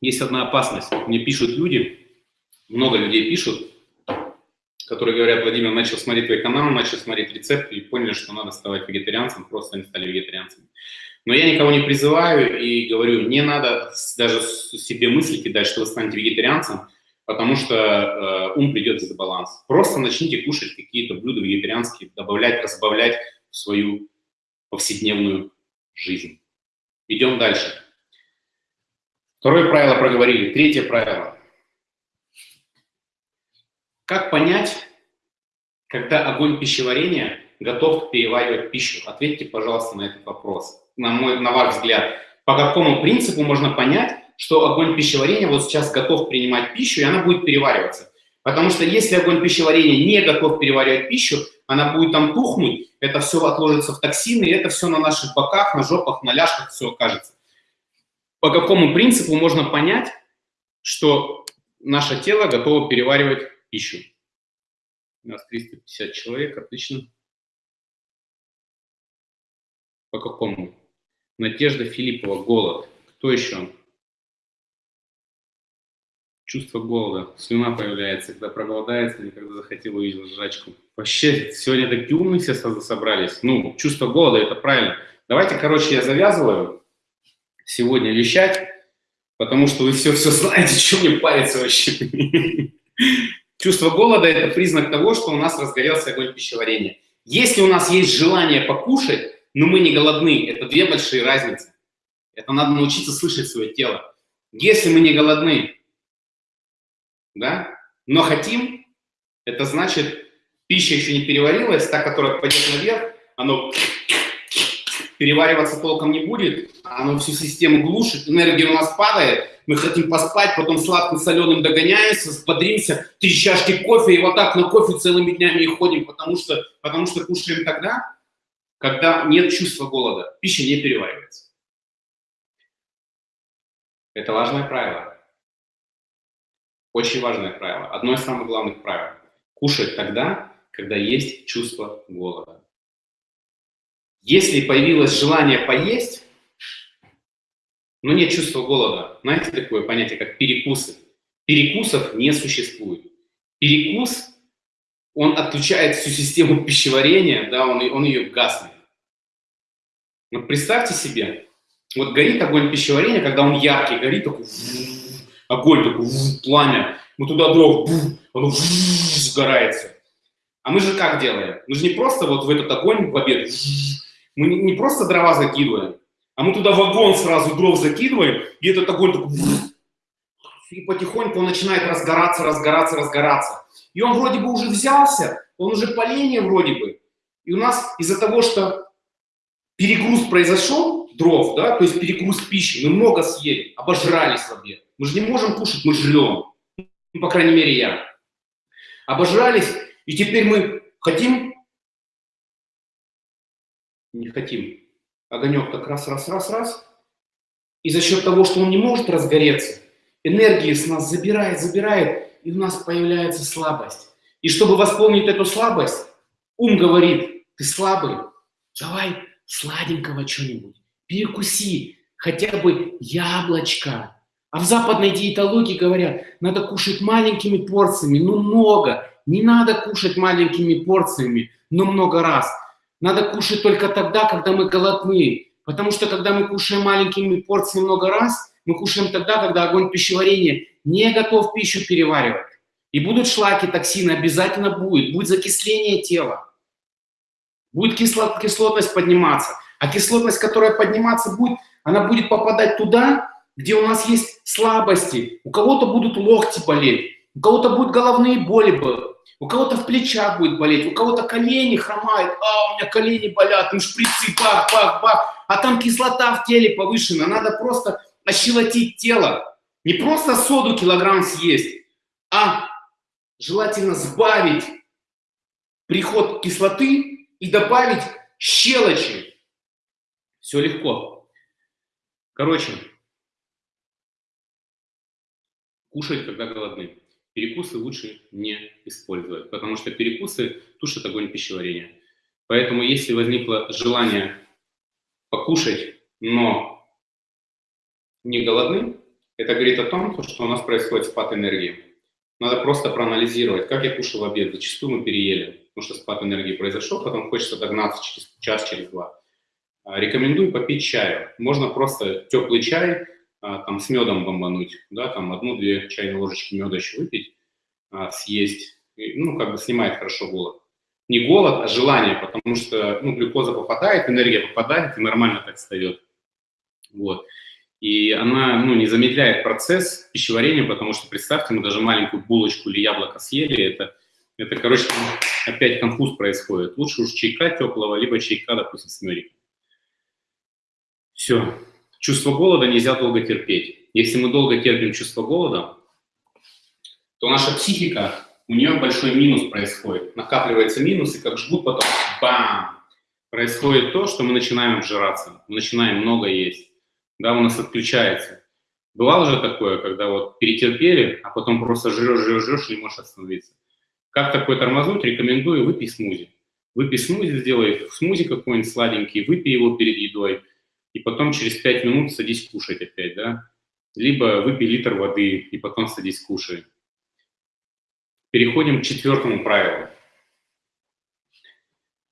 Есть одна опасность. Мне пишут люди, много людей пишут, которые говорят, Владимир, начал смотреть твой канал, начал смотреть рецепты и поняли, что надо ставать вегетарианцем, просто они стали вегетарианцами. Но я никого не призываю и говорю, не надо даже себе мысли кидать, что вы станете вегетарианцем, потому что э, ум придет из баланс. Просто начните кушать какие-то блюда вегетарианские, добавлять, разбавлять в свою повседневную жизнь. Идем дальше. Второе правило проговорили. Третье правило. Как понять, когда огонь пищеварения готов переваривать пищу? Ответьте, пожалуйста, на этот вопрос. На, мой, на ваш взгляд, по какому принципу можно понять, что огонь пищеварения вот сейчас готов принимать пищу, и она будет перевариваться? Потому что если огонь пищеварения не готов переваривать пищу, она будет там тухнуть, это все отложится в токсины, и это все на наших боках, на жопах, на ляжках все окажется. По какому принципу можно понять, что наше тело готово переваривать пищу. У нас 350 человек, отлично. По какому? Надежда Филиппова, голод. Кто еще? Чувство голода. Слюна появляется, когда проголодается, никогда захотел увидел жрачку. Вообще, сегодня такие умные все собрались. Ну, чувство голода, это правильно. Давайте, короче, я завязываю сегодня вещать, потому что вы все-все знаете, что мне париться вообще. Чувство голода – это признак того, что у нас разгорелся огонь пищеварения. Если у нас есть желание покушать, но мы не голодны, это две большие разницы. Это надо научиться слышать свое тело. Если мы не голодны, да, но хотим, Это значит, пища еще не переварилась, та, которая пойдет наверх, оно перевариваться толком не будет, оно всю систему глушит, энергия у нас падает, мы хотим поспать, потом сладким соленым догоняемся, сподримся, три чашки кофе, и вот так на кофе целыми днями и ходим, потому что, потому что кушаем тогда, когда нет чувства голода, пища не переваривается. Это важное правило. Очень важное правило. Одно из самых главных правил. Кушать тогда, когда есть чувство голода. Если появилось желание поесть, но нет чувства голода, знаете такое понятие, как перекусы? Перекусов не существует. Перекус, он отключает всю систему пищеварения, да, он, он ее гаснет. Но представьте себе, вот горит огонь пищеварения, когда он яркий, горит такой огонь, такой пламя, мы туда дров, оно сгорается. А мы же как делаем? Мы же не просто вот в этот огонь в обед, мы не просто дрова закидываем, а мы туда вагон сразу дров закидываем, и этот огонь такой, и потихоньку он начинает разгораться, разгораться, разгораться. И он вроде бы уже взялся, он уже поление вроде бы. И у нас из-за того, что перегруз произошел, дров, да, то есть перегруз пищи, мы много съели, обожрались в обед. Мы же не можем кушать, мы жрем. Ну, по крайней мере, я. Обожрались, и теперь мы хотим, не хотим. Огонек так раз, раз, раз, раз. И за счет того, что он не может разгореться, энергии с нас забирает, забирает, и у нас появляется слабость. И чтобы восполнить эту слабость, ум говорит, ты слабый, давай сладенького что-нибудь, перекуси, хотя бы яблочко. А в западной диетологии говорят, надо кушать маленькими порциями, ну много. Не надо кушать маленькими порциями, но много раз. Надо кушать только тогда, когда мы голодны. Потому что когда мы кушаем маленькими порциями много раз, мы кушаем тогда, когда огонь пищеварения не готов пищу переваривать. И будут шлаки, токсины, обязательно будет. Будет закисление тела. Будет кислот, кислотность подниматься. А кислотность, которая подниматься будет, она будет попадать туда, где у нас есть слабости. У кого-то будут локти болеть, у кого-то будут головные боли, у кого-то в плечах будет болеть, у кого-то колени хромают, а у меня колени болят, ну шприцы, бах, бах, бах, а там кислота в теле повышена, надо просто ощелотить тело. Не просто соду килограмм съесть, а желательно сбавить приход кислоты и добавить щелочи. Все легко. Короче, кушать, когда голодны. Перекусы лучше не использовать, потому что перекусы тушат огонь пищеварения. Поэтому если возникло желание покушать, но не голодны, это говорит о том, что у нас происходит спад энергии. Надо просто проанализировать, как я кушал обед. Зачастую мы переели потому что спад энергии произошел, потом хочется догнаться через час, через два. Рекомендую попить чаю. Можно просто теплый чай там, с медом бомбануть, да, там одну-две чайные ложечки меда еще выпить, а, съесть, ну, как бы снимает хорошо голод. Не голод, а желание, потому что, ну, глюкоза попадает, энергия попадает, и нормально так встает. Вот. И она, ну, не замедляет процесс пищеварения, потому что, представьте, мы даже маленькую булочку или яблоко съели, это это, короче, опять конфуз происходит. Лучше уж чайка теплого, либо чайка, допустим, с медиком. Все. Чувство голода нельзя долго терпеть. Если мы долго терпим чувство голода, то наша психика, у нее большой минус происходит. Накапливается минус, и как жгут потом, бам! Происходит то, что мы начинаем обжираться, мы начинаем много есть. Да, у нас отключается. Бывало же такое, когда вот перетерпели, а потом просто жрешь, жрешь, жрешь и не можешь остановиться. Как такое тормознуть? Рекомендую выпей смузи. Выпей смузи, сделай смузи какой-нибудь сладенький, выпей его перед едой, и потом через 5 минут садись кушать опять, да? Либо выпей литр воды, и потом садись кушай. Переходим к четвертому правилу.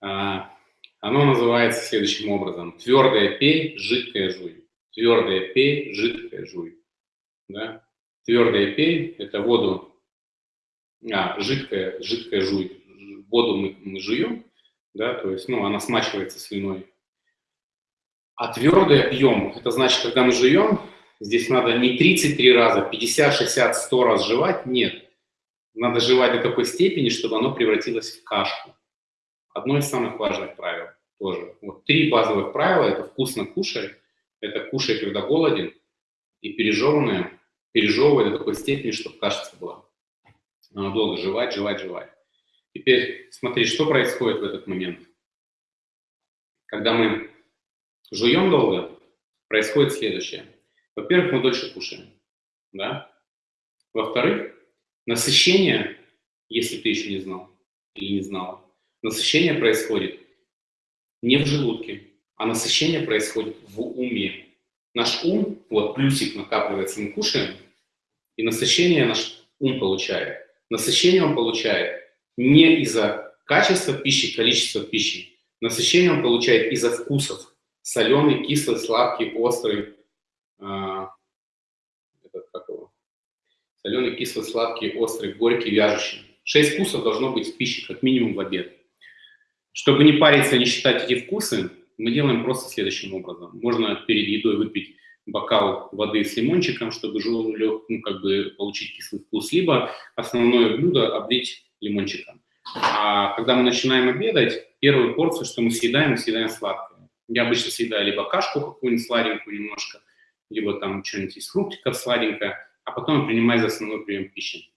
А, оно называется следующим образом. Твердое пей, жидкое жуй. Твердое пей, жидкое жуй. Да? Твердое пей – это воду а, жидкая, жидкая жуй, воду мы, мы жуем, да, то есть, ну, она смачивается слюной. А твердый пьем, это значит, когда мы жуем, здесь надо не 33 раза, 50, 60, 100 раз жевать, нет. надо жевать до такой степени, чтобы оно превратилось в кашку. Одно из самых важных правил тоже. Вот три базовых правила – это вкусно кушай, это кушай, когда голоден, и пережеванное, пережевывай до такой степени, чтобы кашица была. Надо долго жевать, жевать, жевать. Теперь смотри, что происходит в этот момент. Когда мы жуем долго, происходит следующее. Во-первых, мы дольше кушаем. Да? Во-вторых, насыщение, если ты еще не знал или не знала, насыщение происходит не в желудке, а насыщение происходит в уме. Наш ум, вот плюсик накапливается, мы кушаем, и насыщение наш ум получает. Насыщение он получает не из-за качества пищи, количества пищи. Насыщение он получает из-за вкусов. Соленый, кислый, сладкий, острый. Э, этот, как его? Соленый, кислый, сладкий, острый, горький, вяжущий. Шесть вкусов должно быть в пище, как минимум в обед. Чтобы не париться, не считать эти вкусы, мы делаем просто следующим образом. Можно перед едой выпить бокал воды с лимончиком, чтобы ну, как бы получить кислый вкус, либо основное блюдо облить лимончиком. А когда мы начинаем обедать, первую порцию, что мы съедаем, мы съедаем сладкое. Я обычно съедаю либо кашку какую-нибудь сладенькую немножко, либо там что-нибудь из фруктиков сладенькое, а потом принимаю за основной прием пищи.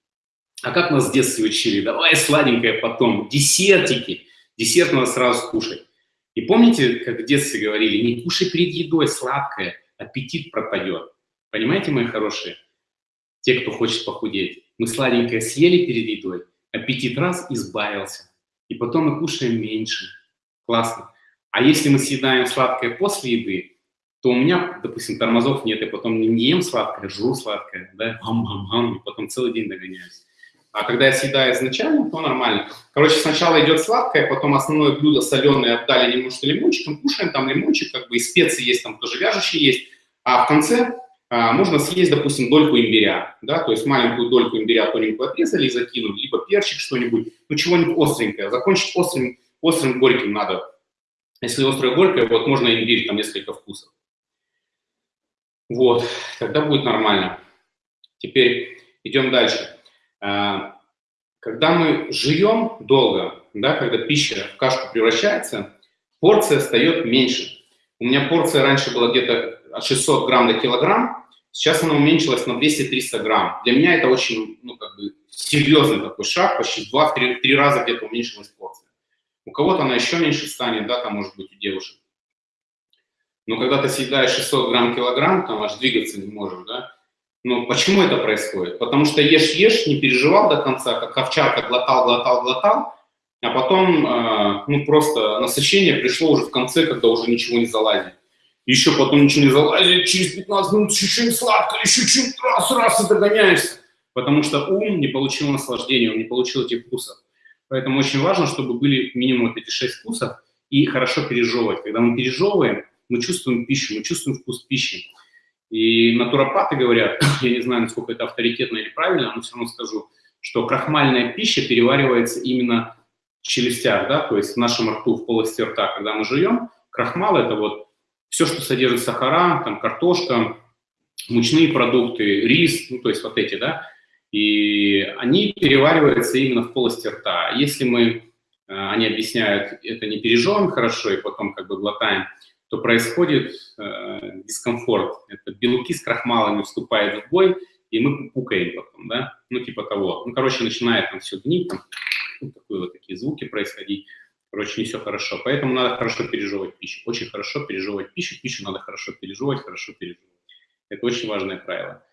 А как нас в детстве учили? Давай сладенькое потом, десертики. Десерт надо сразу кушать. И помните, как в детстве говорили, не кушай перед едой сладкое, аппетит пропадет. Понимаете, мои хорошие? Те, кто хочет похудеть. Мы сладенькое съели перед едой, аппетит раз избавился. И потом мы кушаем меньше. Классно. А если мы съедаем сладкое после еды, то у меня, допустим, тормозов нет, я потом не ем сладкое, жру сладкое, да, гам-гам-гам, и потом целый день догоняюсь. А когда я съедаю изначально, то нормально. Короче, сначала идет сладкое, потом основное блюдо соленое обдали немножко лимончиком, кушаем там лимончик, как бы и специи есть, там тоже вяжущие есть. А в конце а, можно съесть, допустим, дольку имбиря, да, то есть маленькую дольку имбиря тоненькую отрезали и закинули, либо перчик что-нибудь, ну чего-нибудь остренькое. Закончить острым, острым горьким надо. Если острое горькое, вот можно имбирь, там несколько вкусов. Вот, тогда будет нормально. Теперь идем дальше. А, когда мы жуем долго, да, когда пища в кашку превращается, порция встает меньше. У меня порция раньше была где-то от 600 грамм до килограмм, сейчас она уменьшилась на 200-300 грамм. Для меня это очень, ну, как бы, серьезный такой шаг, почти 2-3 раза где-то уменьшилась порция. У кого-то она еще меньше станет, да, там, может быть, у девушек. Но когда ты съедаешь 600 грамм килограмм, там аж двигаться не можешь, да, ну, почему это происходит? Потому что ешь-ешь, не переживал до конца, как овчарка глотал, глотал, глотал, а потом, э, ну, просто насыщение пришло уже в конце, когда уже ничего не залазит. Еще потом ничего не залазит, через 15 минут еще сладко, еще чуть раз, раз и догоняешься. Потому что ум не получил наслаждения, он не получил этих вкусов. Поэтому очень важно, чтобы были минимум вот эти 6 вкусов и хорошо пережевывать. Когда мы пережевываем, мы чувствуем пищу, мы чувствуем вкус пищи. И натуропаты говорят, я не знаю, насколько это авторитетно или правильно, но все равно скажу, что крахмальная пища переваривается именно в челюстях, да, то есть в нашем рту, в полости рта, когда мы жуем. Крахмал – это вот все, что содержит сахара, там картошка, мучные продукты, рис, ну, то есть вот эти, да, и они перевариваются именно в полости рта. Если мы, э, они объясняют, это не пережевываем хорошо и потом как бы глотаем, то происходит э, дискомфорт. Это белки с крахмалами вступают в бой, и мы пукаем потом, да, ну типа того. Ну, короче, начинает там все гнить, там, ну, такие вот такие звуки происходить. Короче, не все хорошо. Поэтому надо хорошо пережевывать пищу. Очень хорошо пережевывать пищу. Пищу надо хорошо пережевывать, хорошо пережевывать. Это очень важное правило.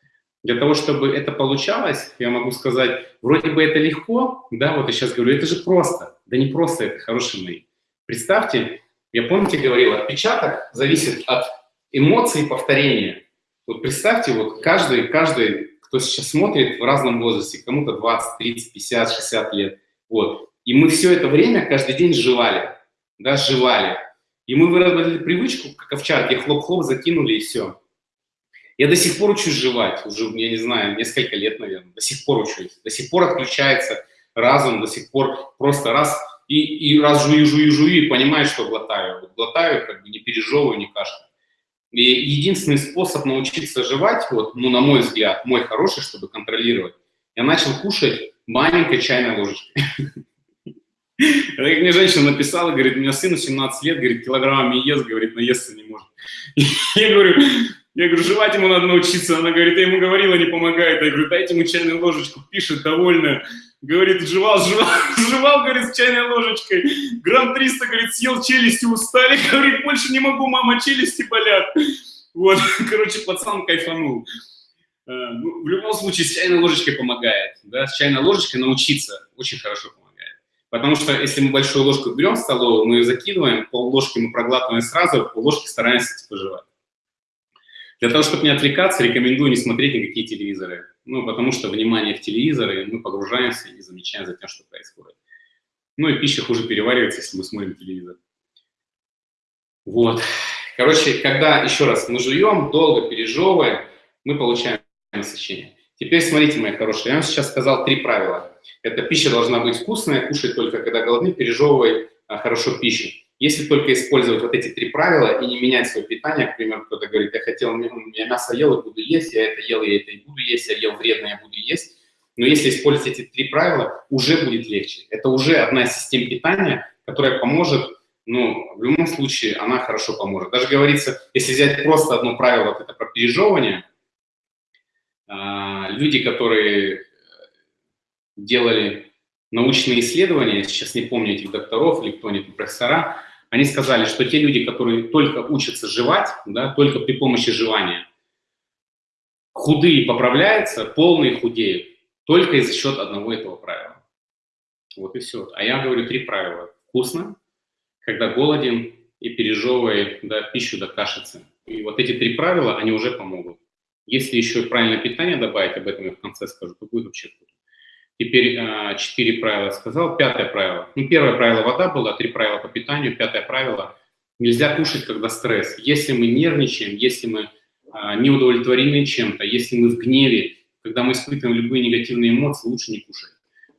Для того, чтобы это получалось, я могу сказать, вроде бы это легко, да, вот я сейчас говорю, это же просто. Да не просто это, хорошие мои. Представьте, я помните говорил, отпечаток зависит от эмоций и повторения. Вот представьте, вот каждый, каждый, кто сейчас смотрит в разном возрасте, кому-то 20, 30, 50, 60 лет, вот. И мы все это время каждый день жевали, да, жевали. И мы выработали привычку, как овчарки, хлоп-хлоп закинули и все. Я до сих пор учусь жевать, уже, я не знаю, несколько лет, наверное, до сих пор учусь. До сих пор отключается разум, до сих пор просто раз и, и раз жую, жую, жую, и понимаю, что глотаю. Вот глотаю, как бы не пережевываю, не кашляю. И единственный способ научиться жевать, вот, ну, на мой взгляд, мой хороший, чтобы контролировать, я начал кушать маленькой чайной ложечкой. Как мне женщина написала, говорит, у меня сыну 17 лет, говорит, килограммами ест, говорит, наесться не может. Я говорю, я говорю, жевать ему надо научиться. Она говорит, я ему говорила, не помогает. Я говорю, дайте ему чайную ложечку, пишет, довольная. Говорит, жевал, жевал, жевал, говорит, с чайной ложечкой. Грамм 300, говорит, съел челюсти, устали. Говорит, больше не могу, мама, челюсти болят. Вот, короче, пацан кайфанул. Э, ну, в любом случае, с чайной ложечкой помогает. Да? С чайной ложечкой научиться очень хорошо помогает. Потому что если мы большую ложку берем в столовую, мы ее закидываем, пол ложки мы проглатываем сразу, пол ложки стараемся типа жевать. Для того, чтобы не отвлекаться, рекомендую не смотреть никакие телевизоры. Ну, потому что внимание в телевизоры, мы погружаемся и замечаем за тем, что происходит. Ну и пища хуже переваривается, если мы смотрим телевизор. Вот. Короче, когда, еще раз, мы жуем, долго пережевываем, мы получаем насыщение. Теперь смотрите, мои хорошие, я вам сейчас сказал три правила. Это пища должна быть вкусная, кушать только когда голодны, пережевывай а, хорошо пищу. Если только использовать вот эти три правила и не менять свое питание, к примеру, кто-то говорит, я хотел, я мясо ел и буду есть, я это ел, я это и буду есть, я ел вредно, я буду есть. Но если использовать эти три правила, уже будет легче. Это уже одна из систем питания, которая поможет, ну, в любом случае, она хорошо поможет. Даже говорится, если взять просто одно правило, это про пережевывание, а, люди, которые делали научные исследования, сейчас не помню этих докторов или кто-нибудь, профессора, они сказали, что те люди, которые только учатся жевать, да, только при помощи жевания, худые поправляются, полные худеют, только за счет одного этого правила. Вот и все. А я говорю три правила. Вкусно, когда голоден и пережевывай да, пищу до кашицы. И вот эти три правила, они уже помогут. Если еще правильное питание добавить, об этом я в конце скажу, то будет вообще круто. Теперь а, четыре правила сказал. Пятое правило. Ну, первое правило вода было, три правила по питанию. Пятое правило – нельзя кушать, когда стресс. Если мы нервничаем, если мы а, не удовлетворены чем-то, если мы в гневе, когда мы испытываем любые негативные эмоции, лучше не кушать.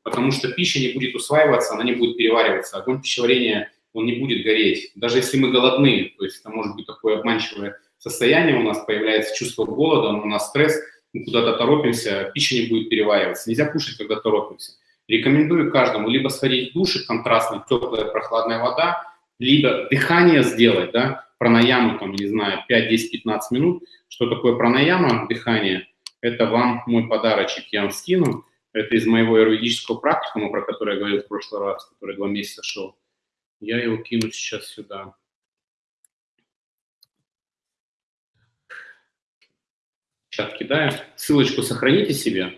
Потому что пища не будет усваиваться, она не будет перевариваться. Огонь пищеварения, он не будет гореть. Даже если мы голодны, то есть это может быть такое обманчивое состояние, у нас появляется чувство голода, но у нас стресс – мы куда-то торопимся, пища не будет перевариваться. Нельзя кушать, когда торопимся. Рекомендую каждому либо сходить в душ, контрастная теплая прохладная вода, либо дыхание сделать, да, пранаяму, там, не знаю, 5, 10, 15 минут. Что такое пранаяма, дыхание? Это вам мой подарочек, я вам скину. Это из моего юридического практикума, про который я говорил в прошлый раз, который два месяца шел. Я его кину сейчас сюда. Чат кидаю. Ссылочку сохраните себе.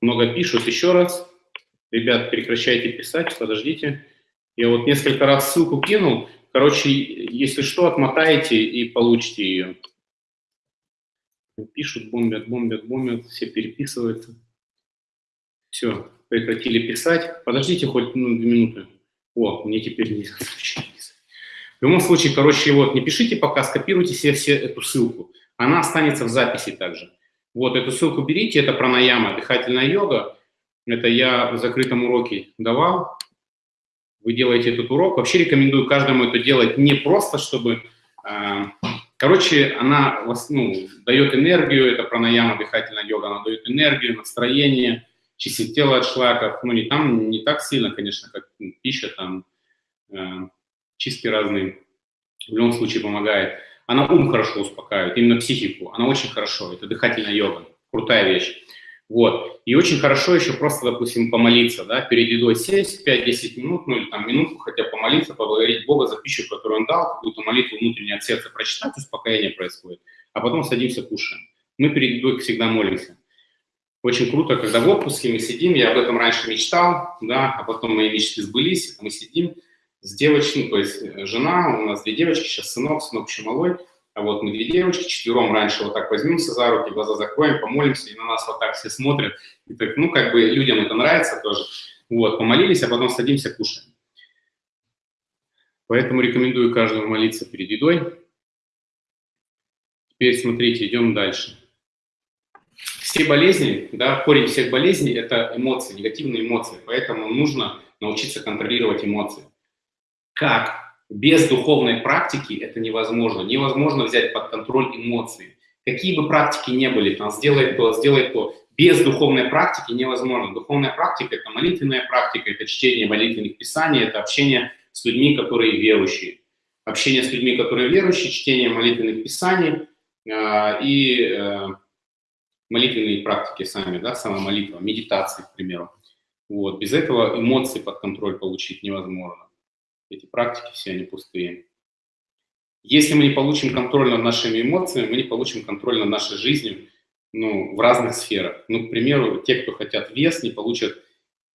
Много пишут. Еще раз. Ребят, прекращайте писать, подождите. Я вот несколько раз ссылку кинул. Короче, если что, отмотаете и получите ее. Пишут, бомбят, бомбят, бомбят, все переписываются. Все, прекратили писать. Подождите хоть ну, две минуты. О, мне теперь нельзя В любом случае, короче, вот, не пишите пока, скопируйте себе все эту ссылку она останется в записи также. Вот эту ссылку берите, это пранаяма, дыхательная йога. Это я в закрытом уроке давал. Вы делаете этот урок. Вообще рекомендую каждому это делать не просто, чтобы... Э, короче, она ну, дает энергию, это пранаяма, дыхательная йога, она дает энергию, настроение, чистит тело от шлаков. Ну, не там, не так сильно, конечно, как пища, там, э, чистки разные. В любом случае помогает. Она ум хорошо успокаивает, именно психику. Она очень хорошо. Это дыхательная йога. Крутая вещь. Вот. И очень хорошо еще просто, допустим, помолиться, да, перед едой сесть 5-10 минут, ну или там минутку хотя помолиться, поблагодарить Бога за пищу, которую Он дал, какую-то молитву внутреннее от сердца прочитать, успокоение происходит, а потом садимся, кушаем. Мы перед едой всегда молимся. Очень круто, когда в отпуске мы сидим, я об этом раньше мечтал, да, а потом мои мечты сбылись, мы сидим, с девочкой, то есть э, жена, у нас две девочки, сейчас сынок, сынок еще малой, а вот мы две девочки, четвером раньше вот так возьмемся за руки, глаза закроем, помолимся, и на нас вот так все смотрят. И так, ну, как бы людям это нравится тоже. Вот, помолились, а потом садимся, кушаем. Поэтому рекомендую каждому молиться перед едой. Теперь смотрите, идем дальше. Все болезни, да, корень всех болезней – это эмоции, негативные эмоции. Поэтому нужно научиться контролировать эмоции. Как? Без духовной практики это невозможно. Невозможно взять под контроль эмоции. Какие бы практики ни были, там, сделай то, сделай то, без духовной практики невозможно. Духовная практика – это молитвенная практика, это чтение молитвенных писаний, это общение с людьми, которые верующие. Общение с людьми, которые верующие, чтение молитвенных писаний э, и э, молитвенные практики сами, да, сама молитва, медитации, к примеру. Вот. Без этого эмоции под контроль получить невозможно. Эти практики все, они пустые. Если мы не получим контроль над нашими эмоциями, мы не получим контроль над нашей жизнью ну, в разных сферах. Ну, к примеру, те, кто хотят вес, не получат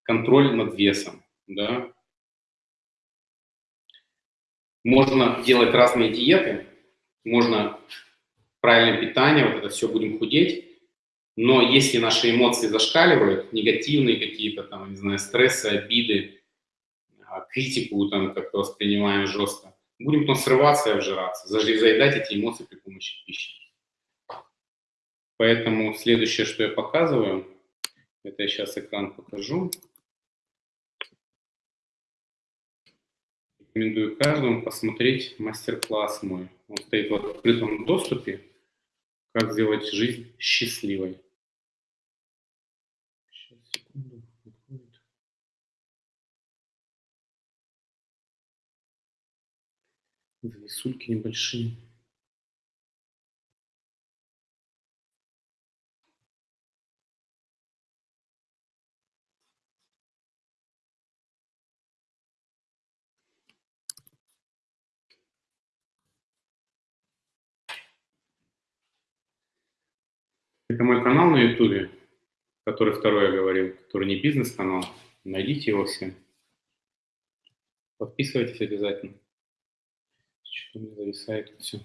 контроль над весом. Да? Можно делать разные диеты, можно правильное питание, вот это все будем худеть, но если наши эмоции зашкаливают, негативные какие-то там, не знаю, стрессы, обиды, критику там как-то воспринимаем жестко, будем потом срываться и обжираться, заедать эти эмоции при помощи пищи. Поэтому следующее, что я показываю, это я сейчас экран покажу. Рекомендую каждому посмотреть мастер-класс мой. Он стоит в открытом доступе. Как сделать жизнь счастливой. Зависульки небольшие. Это мой канал на ютубе, который второй я говорил, который не бизнес-канал. Найдите его все. Подписывайтесь обязательно. Что-то мне зависает все.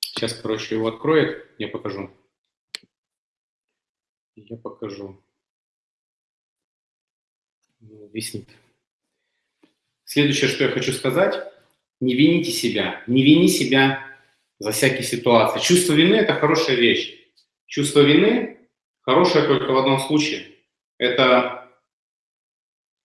Сейчас, короче, его откроет, я покажу. Я покажу. Виснет. Следующее, что я хочу сказать не вините себя, не вини себя за всякие ситуации. Чувство вины – это хорошая вещь. Чувство вины хорошее только в одном случае. Это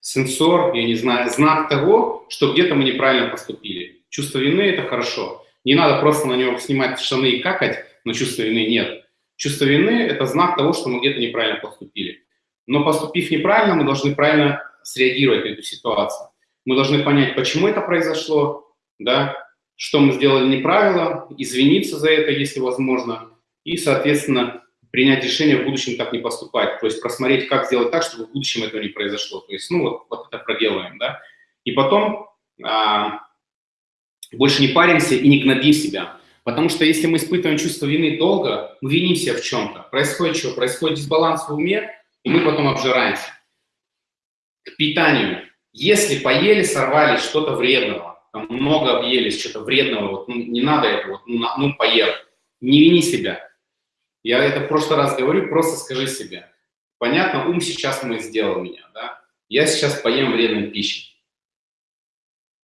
сенсор, я не знаю, знак того, что где-то мы неправильно поступили. Чувство вины – это хорошо. Не надо просто на него снимать штаны и какать, но чувства вины нет. Чувство вины – это знак того, что мы где-то неправильно поступили. Но поступив неправильно, мы должны правильно среагировать на эту ситуацию. Мы должны понять, почему это произошло, да, что мы сделали неправильно, извиниться за это, если возможно, и, соответственно, принять решение в будущем так не поступать, то есть просмотреть, как сделать так, чтобы в будущем этого не произошло. То есть, ну, вот, вот это проделаем, да. И потом а, больше не паримся и не гнобим себя. Потому что если мы испытываем чувство вины долго, мы виним себя в чем-то. Происходит что? Происходит дисбаланс в уме, и мы потом обжираемся. К питанию. Если поели, сорвали что-то вредного, там много объелись, что-то вредного, вот, ну, не надо это, вот, ну, ну, поел. Не вини себя. Я это в прошлый раз говорю, просто скажи себе. Понятно, ум сейчас мой сделал меня, да? Я сейчас поем вредной пищи.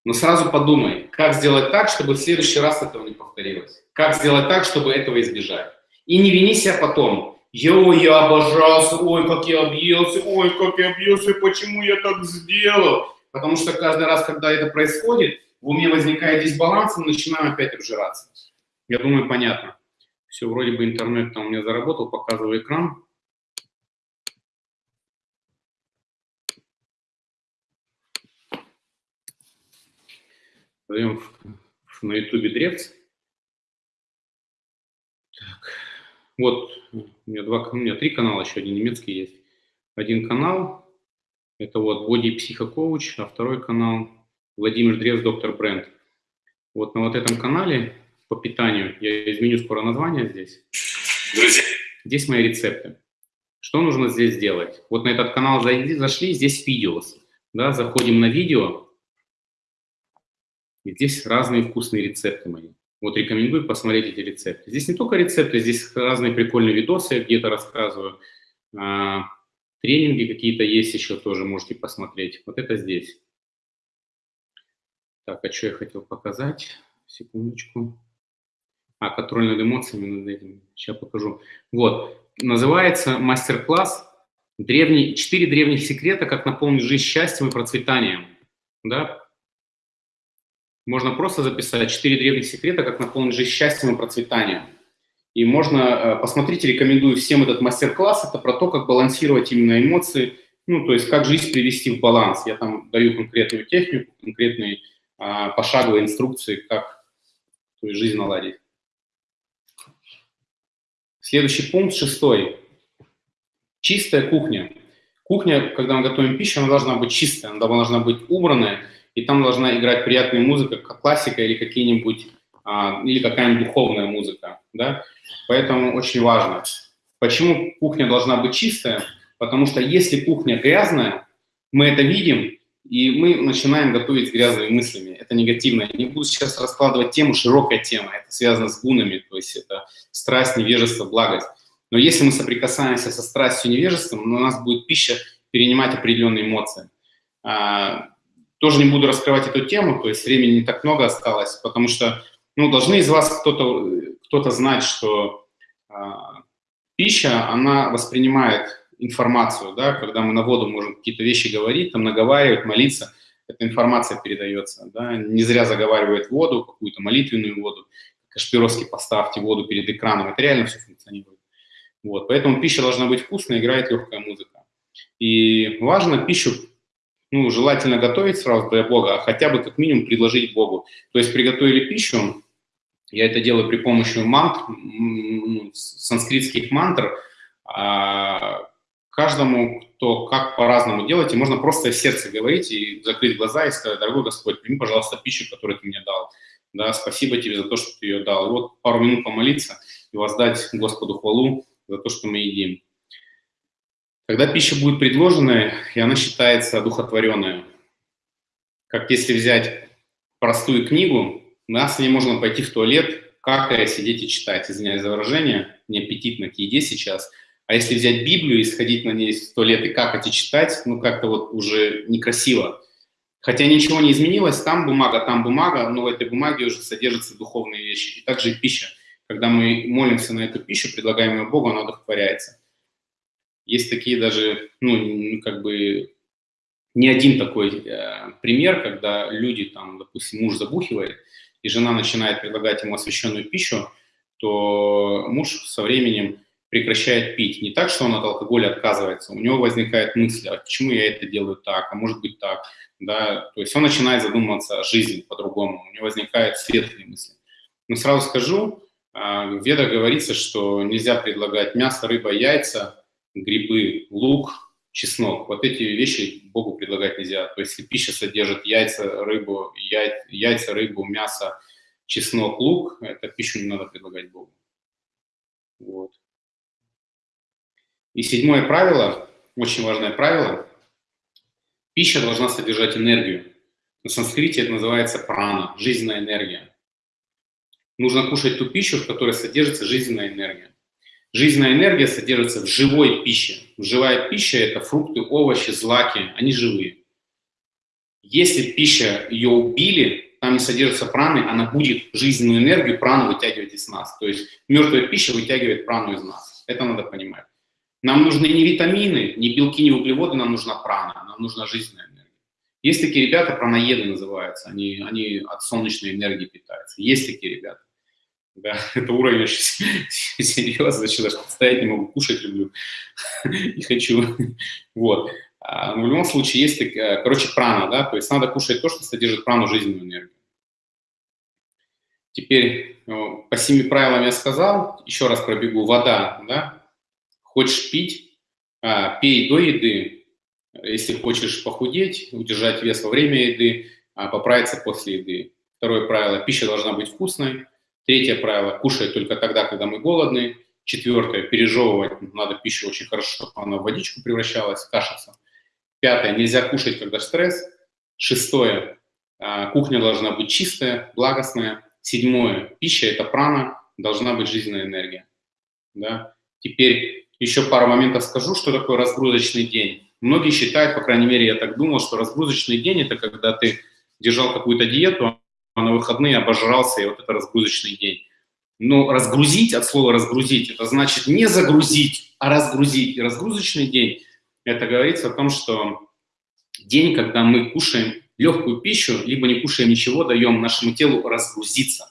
Но сразу подумай, как сделать так, чтобы в следующий раз этого не повторилось. Как сделать так, чтобы этого избежать. И не вини себя потом. Йо, я обожался, ой, как я объелся, ой, как я объелся, почему я так сделал. Потому что каждый раз, когда это происходит, в уме возникает дисбаланс, и начинаем опять обжираться. Я думаю, понятно. Все, вроде бы интернет там у меня заработал, показываю экран. Даем на ютубе древц. Так. Вот, у меня, два, у меня три канала, еще один немецкий есть. Один канал, это вот Боди Психокоуч, а второй канал Владимир Древс, доктор Бренд. Вот на вот этом канале по питанию, я изменю скоро название здесь. Друзья. Здесь мои рецепты. Что нужно здесь сделать? Вот на этот канал зайди, зашли, здесь видео. Да, заходим на видео. И здесь разные вкусные рецепты мои. Вот рекомендую посмотреть эти рецепты. Здесь не только рецепты, здесь разные прикольные видосы, я где-то рассказываю. А, тренинги какие-то есть еще тоже, можете посмотреть. Вот это здесь. Так, а что я хотел показать? Секундочку. А, контроль над эмоциями, над этим. Сейчас покажу. Вот, называется мастер-класс Древний, четыре древних секрета, как наполнить жизнь счастьем и процветанием. Да? Можно просто записать четыре древних секрета, как наполнить жизнь счастьем и процветанием. И можно, э, посмотрите, рекомендую всем этот мастер-класс, это про то, как балансировать именно эмоции, ну, то есть как жизнь привести в баланс. Я там даю конкретную технику, конкретные пошаговые инструкции, как есть, жизнь наладить. Следующий пункт, шестой. Чистая кухня. Кухня, когда мы готовим пищу, она должна быть чистая, она должна быть убранная, и там должна играть приятная музыка, как классика или какие-нибудь а, или какая-нибудь духовная музыка, да. Поэтому очень важно. Почему кухня должна быть чистая? Потому что если кухня грязная, мы это видим, и мы начинаем готовить с грязными мыслями. Это негативно. Я не буду сейчас раскладывать тему, широкая тема. Это связано с гунами, то есть это страсть, невежество, благость. Но если мы соприкасаемся со страстью, невежеством, у нас будет пища перенимать определенные эмоции. А, тоже не буду раскрывать эту тему, то есть времени не так много осталось, потому что ну, должны из вас кто-то кто, -то, знать, что а, пища, она воспринимает информацию, да, когда мы на воду можем какие-то вещи говорить, там наговаривать, молиться, эта информация передается, да, не зря заговаривает воду, какую-то молитвенную воду, Кашпировский поставьте воду перед экраном, это реально все функционирует. Вот, поэтому пища должна быть вкусной, играет легкая музыка. И важно пищу, ну, желательно готовить сразу для Бога, а хотя бы как минимум предложить Богу. То есть приготовили пищу, я это делаю при помощи мантр, санскритских мантр, а, каждому, кто как по-разному делаете, можно просто из сердца говорить и закрыть глаза и сказать, дорогой Господь, прими, пожалуйста, пищу, которую ты мне дал. Да, спасибо тебе за то, что ты ее дал. И вот пару минут помолиться и воздать Господу хвалу за то, что мы едим. Когда пища будет предложена, и она считается одухотворенной, как если взять простую книгу, нас с ней можно пойти в туалет, какая сидеть и читать. Извиняюсь за выражение, неаппетитно к еде сейчас – а если взять Библию и сходить на ней в туалет и какать и читать, ну как-то вот уже некрасиво. Хотя ничего не изменилось, там бумага, там бумага, но в этой бумаге уже содержатся духовные вещи. И также и пища. Когда мы молимся на эту пищу, предлагаем ее Богу, она удовлетворяется. Есть такие даже, ну, как бы, не один такой э, пример, когда люди, там, допустим, муж забухивает, и жена начинает предлагать ему освященную пищу, то муж со временем прекращает пить. Не так, что он от алкоголя отказывается, у него возникает мысль, а почему я это делаю так, а может быть так. Да? То есть он начинает задумываться о жизни по-другому, у него возникают светлые мысли. Но сразу скажу, а, в ведах говорится, что нельзя предлагать мясо, рыба, яйца, грибы, лук, чеснок. Вот эти вещи Богу предлагать нельзя. То есть если пища содержит яйца, рыбу, яйца, рыбу, мясо, чеснок, лук, это пищу не надо предлагать Богу. Вот. И седьмое правило, очень важное правило, пища должна содержать энергию. На санскрите это называется прана, жизненная энергия. Нужно кушать ту пищу, в которой содержится жизненная энергия. Жизненная энергия содержится в живой пище. Живая пища – это фрукты, овощи, злаки, они живые. Если пища, ее убили, там не содержится праны, она будет жизненную энергию, прану вытягивать из нас. То есть мертвая пища вытягивает прану из нас. Это надо понимать. Нам нужны не витамины, не белки, не углеводы, нам нужна прана, нам нужна жизненная энергия. Есть такие ребята, праноеды называются, они, они от солнечной энергии питаются. Есть такие ребята. Да, это уровень очень серьезный, значит, даже представить не могу, кушать люблю и хочу. Вот. А, но в любом случае есть, такая, короче, прана, да, то есть надо кушать то, что содержит прану, жизненную энергию. Теперь по семи правилам я сказал, еще раз пробегу, вода, да, Хочешь пить, а, пей до еды. Если хочешь похудеть, удержать вес во время еды, а, поправиться после еды. Второе правило – пища должна быть вкусной. Третье правило – кушать только тогда, когда мы голодны. Четвертое – пережевывать надо пищу очень хорошо, чтобы она в водичку превращалась, кашица. Пятое – нельзя кушать, когда стресс. Шестое – кухня должна быть чистая, благостная. Седьмое – пища – это прана, должна быть жизненная энергия. Да? Теперь еще пару моментов скажу, что такое разгрузочный день. Многие считают, по крайней мере, я так думал, что разгрузочный день – это когда ты держал какую-то диету, а на выходные обожрался, и вот это разгрузочный день. Но разгрузить, от слова разгрузить, это значит не загрузить, а разгрузить. И разгрузочный день это говорится о том, что день, когда мы кушаем легкую пищу, либо не кушаем ничего, даем нашему телу разгрузиться.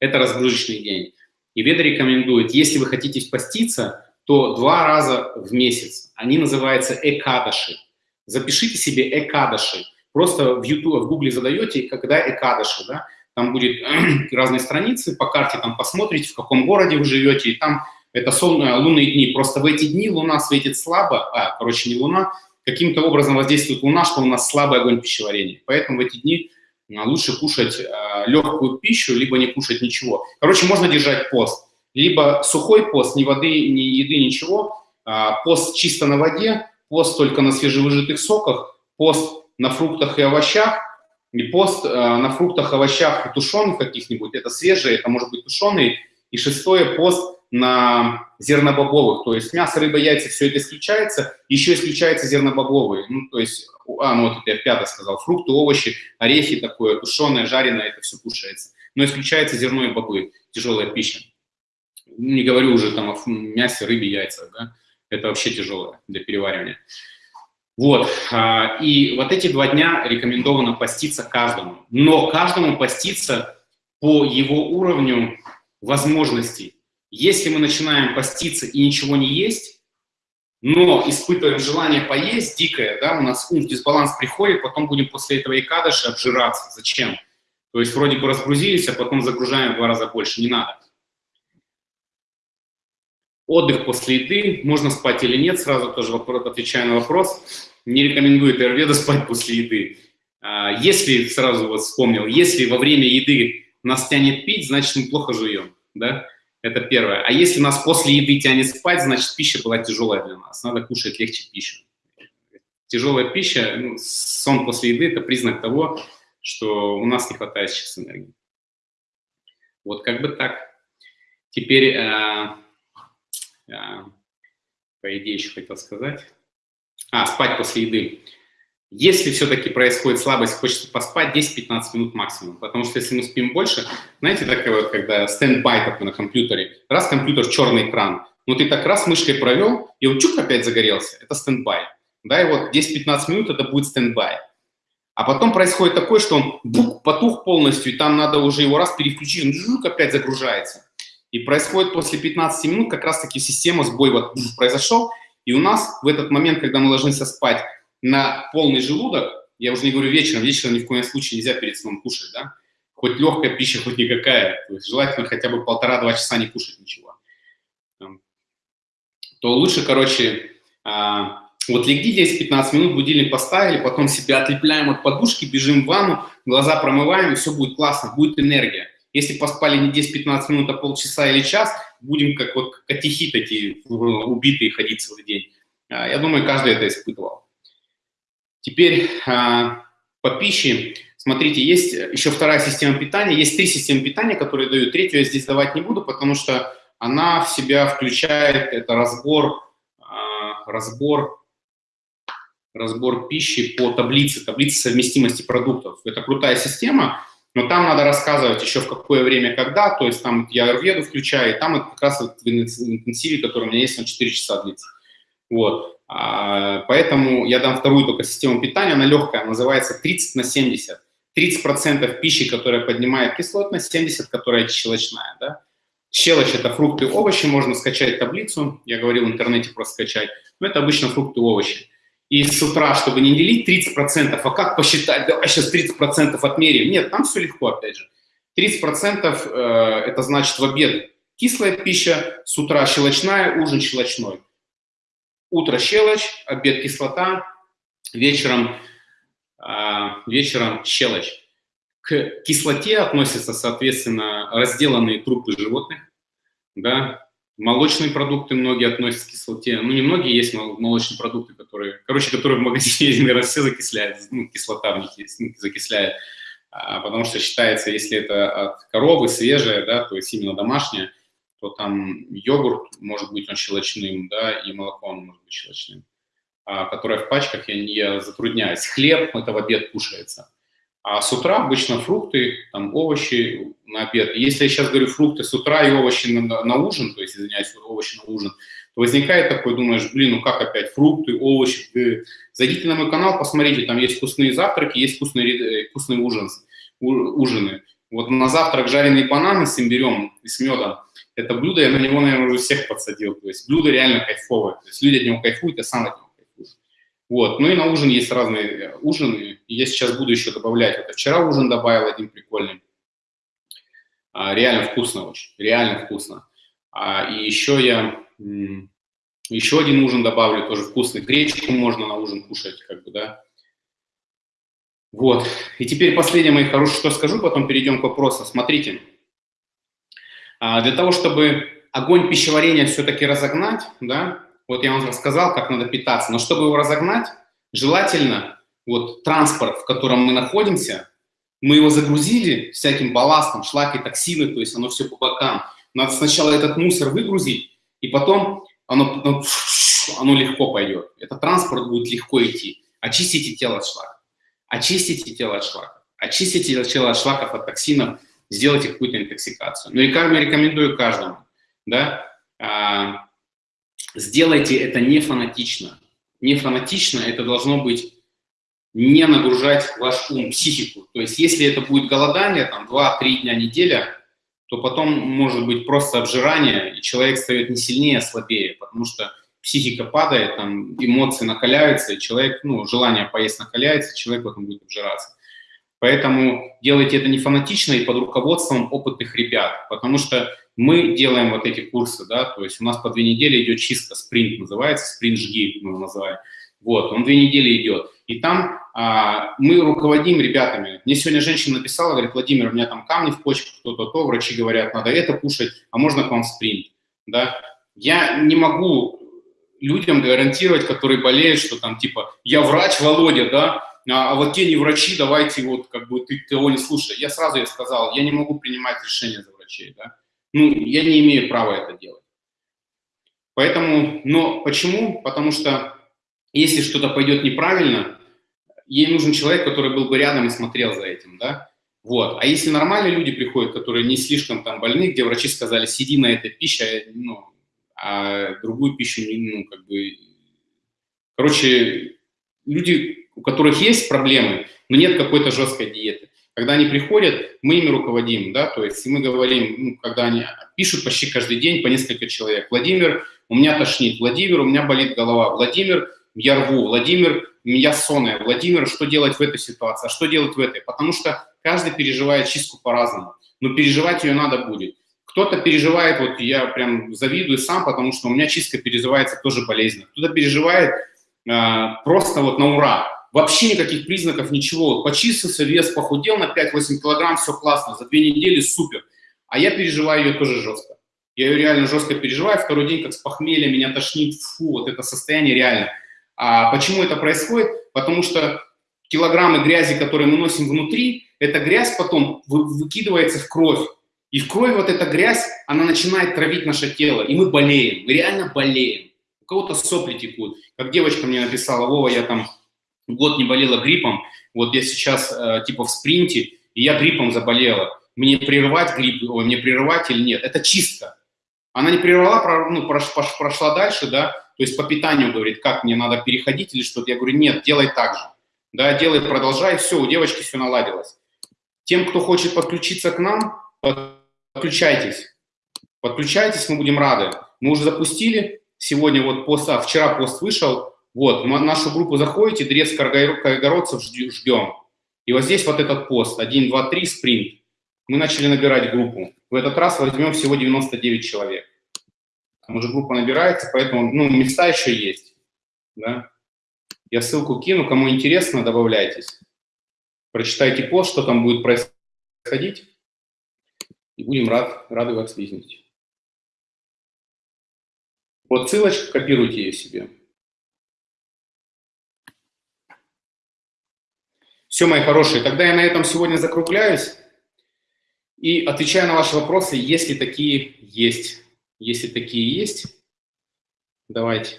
Это разгрузочный день. И Веда рекомендует, если вы хотите поститься, то два раза в месяц. Они называются экадаши. Запишите себе экадаши. Просто в YouTube, в Гугле задаете, когда экадаши, да, там будет разные страницы, по карте там посмотрите, в каком городе вы живете, и там это сон, э, лунные дни. Просто в эти дни Луна светит слабо, а, короче, не Луна, каким-то образом воздействует Луна, что у нас слабый огонь пищеварения. Поэтому в эти дни а, лучше кушать э, легкую пищу, либо не кушать ничего. Короче, можно держать пост. Либо сухой пост, ни воды, ни еды, ничего. А, пост чисто на воде, пост только на свежевыжатых соках, пост на фруктах и овощах, и пост э, на фруктах, овощах тушеных каких-нибудь, это свежие, это может быть тушеный. И шестое, пост на зернобобовых, то есть мясо, рыба, яйца, все это исключается, еще исключается зернобобовые, ну, то есть, а, ну, вот это я пятое сказал, фрукты, овощи, орехи такое, тушеное, жареное, это все кушается. Но исключается зерно и бобы, тяжелая пища. Не говорю уже там о мясе, рыбе, яйцах, да, это вообще тяжелое для переваривания. Вот, а, и вот эти два дня рекомендовано поститься каждому. Но каждому поститься по его уровню возможностей. Если мы начинаем поститься и ничего не есть, но испытываем желание поесть дикое, да, у нас ум в дисбаланс приходит, потом будем после этого и кадыши обжираться. Зачем? То есть вроде бы разгрузились, а потом загружаем в два раза больше. Не надо. Отдых после еды, можно спать или нет, сразу тоже вопрос, отвечаю на вопрос. Не рекомендует Эрведа спать после еды. А, если, сразу вот вспомнил, если во время еды нас тянет пить, значит мы плохо жуем, да? Это первое. А если нас после еды тянет спать, значит пища была тяжелая для нас, надо кушать легче пищу. Тяжелая пища, ну, сон после еды – это признак того, что у нас не хватает сейчас энергии. Вот как бы так. Теперь э, а, по идее, еще хотел сказать. А, спать после еды. Если все-таки происходит слабость, хочется поспать 10-15 минут максимум, потому что если мы спим больше, знаете, такое вот, когда standby такой на компьютере, раз компьютер черный экран, ну ты так раз мышкой провел, и он чук опять загорелся, это standby. Да, и вот 10-15 минут это будет standby. А потом происходит такое, что он бук, потух полностью, и там надо уже его раз переключить, он жук, опять загружается. И происходит после 15 минут как раз-таки система, сбой вот произошел, и у нас в этот момент, когда мы ложимся спать на полный желудок, я уже не говорю вечером, вечером ни в коем случае нельзя перед сном кушать, да, хоть легкая пища, хоть никакая, то есть желательно хотя бы полтора-два часа не кушать ничего, то лучше, короче, а, вот легли 10-15 минут, будильник поставили, потом себя отлепляем от подушки, бежим в ванну, глаза промываем, и все будет классно, будет энергия. Если поспали не 10-15 минут, а полчаса или час, будем как вот котихи такие убитые ходить целый день. А, я думаю, каждый это испытывал. Теперь а, по пище. Смотрите, есть еще вторая система питания. Есть три системы питания, которые дают. Третью я здесь давать не буду, потому что она в себя включает это разбор, а, разбор, разбор пищи по таблице, таблице совместимости продуктов. Это крутая система. Но там надо рассказывать еще в какое время, когда, то есть там я аюрведу включаю, и там это как раз в интенсиве, который у меня есть, на 4 часа длится. Вот. А, поэтому я дам вторую только систему питания, она легкая, называется 30 на 70. 30% пищи, которая поднимает кислотность, 70, которая щелочная. Да? Щелочь – это фрукты и овощи, можно скачать таблицу, я говорил в интернете просто скачать, но это обычно фрукты и овощи и с утра, чтобы не делить 30%, а как посчитать, давай сейчас 30% отмерим. Нет, там все легко, опять же. 30% э, это значит в обед кислая пища, с утра щелочная, ужин щелочной. Утро щелочь, обед кислота, вечером, э, вечером щелочь. К кислоте относятся, соответственно, разделанные трупы животных, да, Молочные продукты многие относятся к кислоте. Ну, не многие есть молочные продукты, которые, короче, которые в магазине, наверное, все закисляют, ну, кислота в них есть, ну, закисляет. А, потому что считается, если это от коровы свежее, да, то есть именно домашнее, то там йогурт может быть он щелочным, да, и молоко он может быть щелочным. А, которое в пачках, я, я затрудняюсь. Хлеб, это в обед кушается. А с утра обычно фрукты, там, овощи на обед. Если я сейчас говорю фрукты с утра и овощи на, на ужин, то есть, извиняюсь, овощи на ужин, Возникает такой, думаешь, блин, ну как опять, фрукты, овощи. Зайдите на мой канал, посмотрите, там есть вкусные завтраки, есть вкусные, э, вкусные ужин, ужины. Вот на завтрак жареные бананы с имбирем и с медом. Это блюдо, я на него, наверное, уже всех подсадил. То есть блюдо реально кайфовое. То есть люди от него кайфуют, я сам от него кайфую. Вот. Ну и на ужин есть разные э, ужины. Я сейчас буду еще добавлять. Вот вчера ужин добавил один прикольный. А, реально вкусно очень. Реально вкусно. А, и еще я еще один ужин добавлю, тоже вкусный. Гречку можно на ужин кушать, как бы, да. Вот. И теперь последнее, мои хорошие, что скажу, потом перейдем к вопросам. Смотрите. А, для того, чтобы огонь пищеварения все-таки разогнать, да, вот я вам рассказал, как надо питаться, но чтобы его разогнать, желательно вот транспорт, в котором мы находимся, мы его загрузили всяким балластом, шлаки, токсины, то есть оно все по бокам. Надо сначала этот мусор выгрузить, и потом оно, оно, оно легко пойдет. Этот транспорт будет легко идти. Очистите тело от шлаков. Очистите тело от шлаков. Очистите тело от шлаков, от токсинов, сделайте какую-то интоксикацию. Ну и как я рекомендую каждому, да, а, сделайте это не фанатично. Не фанатично, это должно быть не нагружать ваш ум, психику. То есть если это будет голодание, там 2-3 дня неделя, то потом может быть просто обжирание, и человек стает не сильнее, а слабее, потому что психика падает, там эмоции накаляются, и человек, ну, желание поесть накаляется, человек потом будет обжираться. Поэтому делайте это не фанатично и под руководством опытных ребят, потому что мы делаем вот эти курсы, да, то есть у нас по две недели идет чистка, спринт называется, спринт жги мы его называем. Вот, он две недели идет. И там а, мы руководим ребятами. Мне сегодня женщина написала, говорит, Владимир, у меня там камни в почках, то-то, то, врачи говорят, надо это кушать, а можно к вам спринт, да. Я не могу людям гарантировать, которые болеют, что там типа, я врач, Володя, да, а, а вот те не врачи, давайте вот как бы ты того не слушай. Я сразу ей сказал, я не могу принимать решения за врачей, да. Ну, я не имею права это делать. Поэтому, но почему? Потому что если что-то пойдет неправильно, ей нужен человек, который был бы рядом и смотрел за этим, да. Вот. А если нормальные люди приходят, которые не слишком там больны, где врачи сказали, сиди на этой пище, ну, а другую пищу, ну, как бы... Короче, люди, у которых есть проблемы, но нет какой-то жесткой диеты. Когда они приходят, мы ими руководим, да, то есть мы говорим, ну, когда они пишут почти каждый день по несколько человек. Владимир, у меня тошнит, Владимир, у меня болит голова, Владимир, я рву, Владимир, меня сонная, Владимир, что делать в этой ситуации, а что делать в этой? Потому что каждый переживает чистку по-разному, но переживать ее надо будет. Кто-то переживает, вот я прям завидую сам, потому что у меня чистка переживается тоже болезненно. Кто-то переживает э, просто вот на ура, вообще никаких признаков, ничего. Почистился, вес похудел на 5-8 килограмм, все классно, за две недели супер. А я переживаю ее тоже жестко. Я ее реально жестко переживаю, второй день как с похмелья, меня тошнит, фу, вот это состояние реально. А почему это происходит? Потому что килограммы грязи, которые мы носим внутри, эта грязь потом выкидывается в кровь. И в крови вот эта грязь, она начинает травить наше тело, и мы болеем, мы реально болеем. У кого-то сопли текут. Как девочка мне написала, Вова, я там год не болела гриппом, вот я сейчас э, типа в спринте, и я гриппом заболела. Мне прерывать грипп, ой, мне прерывать или нет? Это чистка. Она не прервала, ну, прошла дальше, да, то есть по питанию говорит, как мне надо переходить или что-то. Я говорю, нет, делай так же. Да, делай, продолжай, все, у девочки все наладилось. Тем, кто хочет подключиться к нам, подключайтесь. Подключайтесь, мы будем рады. Мы уже запустили, сегодня вот пост, а вчера пост вышел, вот, в нашу группу заходите, дрез Каргородцев ждем. И вот здесь вот этот пост, 1, 2, 3, спринт. Мы начали набирать группу. В этот раз возьмем всего 99 человек. Там уже группа набирается, поэтому ну, места еще есть. Да? Я ссылку кину, кому интересно, добавляйтесь. Прочитайте пост, что там будет происходить, и будем рад, рады вас видеть. Вот ссылочка, копируйте ее себе. Все, мои хорошие, тогда я на этом сегодня закругляюсь и отвечаю на ваши вопросы, если такие есть. Если такие есть, давайте.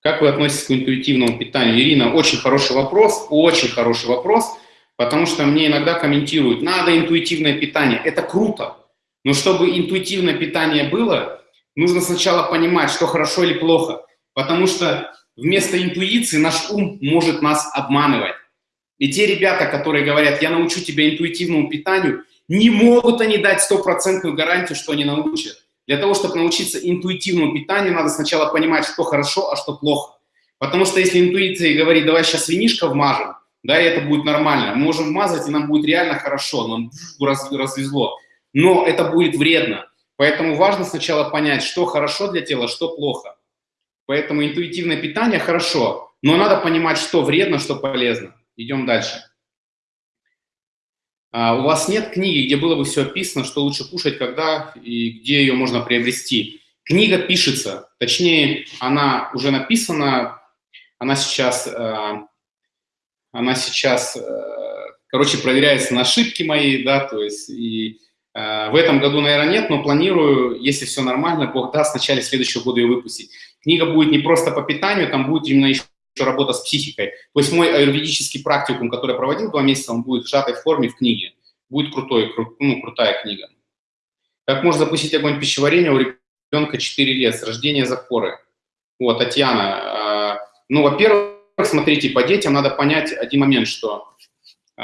Как вы относитесь к интуитивному питанию? Ирина, очень хороший вопрос, очень хороший вопрос, потому что мне иногда комментируют, надо интуитивное питание, это круто, Но чтобы интуитивное питание было, нужно сначала понимать, что хорошо или плохо. Потому что вместо интуиции наш ум может нас обманывать. И те ребята, которые говорят, я научу тебя интуитивному питанию, не могут они дать стопроцентную гарантию, что они научат. Для того, чтобы научиться интуитивному питанию, надо сначала понимать, что хорошо, а что плохо. Потому что если интуиция говорит, давай сейчас винишко вмажем, да, и это будет нормально, мы можем вмазать, и нам будет реально хорошо, нам раз, развезло. Но это будет вредно. Поэтому важно сначала понять, что хорошо для тела, что плохо. Поэтому интуитивное питание хорошо, но надо понимать, что вредно, что полезно. Идем дальше. А, у вас нет книги, где было бы все описано, что лучше кушать, когда и где ее можно приобрести. Книга пишется, точнее, она уже написана, она сейчас, э, она сейчас, э, короче, проверяется на ошибки мои, да, то есть и э, в этом году, наверное, нет, но планирую, если все нормально, Бог даст, в начале следующего года ее выпустить. Книга будет не просто по питанию, там будет именно еще работа с психикой. То есть мой аюрведический практикум, который я проводил два месяца, он будет в сжатой форме в книге. Будет крутой, кру, ну, крутая книга. Как можно запустить огонь пищеварения у ребенка 4 лет с рождения запоры? Вот, Татьяна. Э, ну, во-первых, смотрите, по детям надо понять один момент, что э,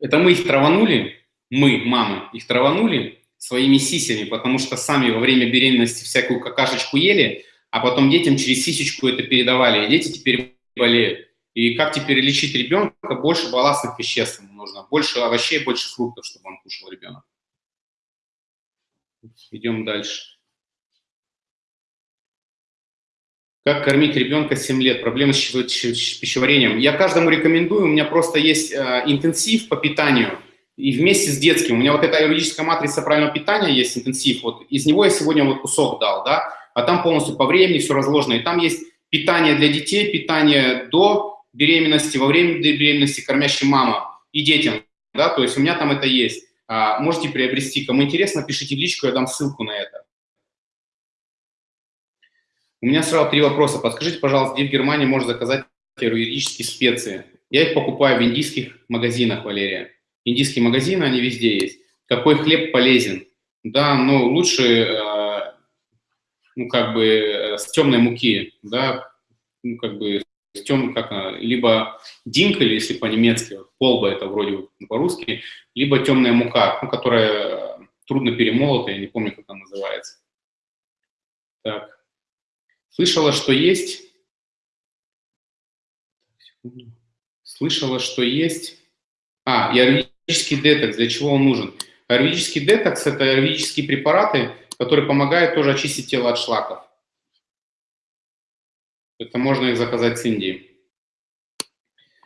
это мы их траванули, мы, мамы, их траванули своими сисями, потому что сами во время беременности всякую какашечку ели, а потом детям через сисечку это передавали, и дети теперь болеют. И как теперь лечить ребенка? Больше балластных веществ ему нужно, больше овощей, больше фруктов, чтобы он кушал ребенок. Идем дальше. Как кормить ребенка 7 лет? Проблемы с пищеварением. Я каждому рекомендую, у меня просто есть э, интенсив по питанию, и вместе с детским. У меня вот эта юридическая матрица правильного питания есть, интенсив, вот из него я сегодня вот кусок дал, да, а там полностью по времени все разложено. И там есть питание для детей, питание до беременности, во время беременности, кормящей мама и детям. Да, то есть у меня там это есть. А, можете приобрести. Кому интересно, пишите в личку, я дам ссылку на это. У меня сразу три вопроса. Подскажите, пожалуйста, где в Германии можно заказать юридические специи? Я их покупаю в индийских магазинах, Валерия. Индийские магазины, они везде есть. Какой хлеб полезен? Да, ну лучше э, ну, как бы э, с темной муки, да, ну, как бы с тем, как она, либо динкель, если по-немецки, полба это вроде по-русски, либо темная мука, ну, которая трудно перемолота, я не помню, как она называется. Так. Слышала, что есть... Слышала, что есть... А, и аэровический детокс. Для чего он нужен? Аэровический детокс – это аэровические препараты, который помогает тоже очистить тело от шлаков. Это можно их заказать с Индии.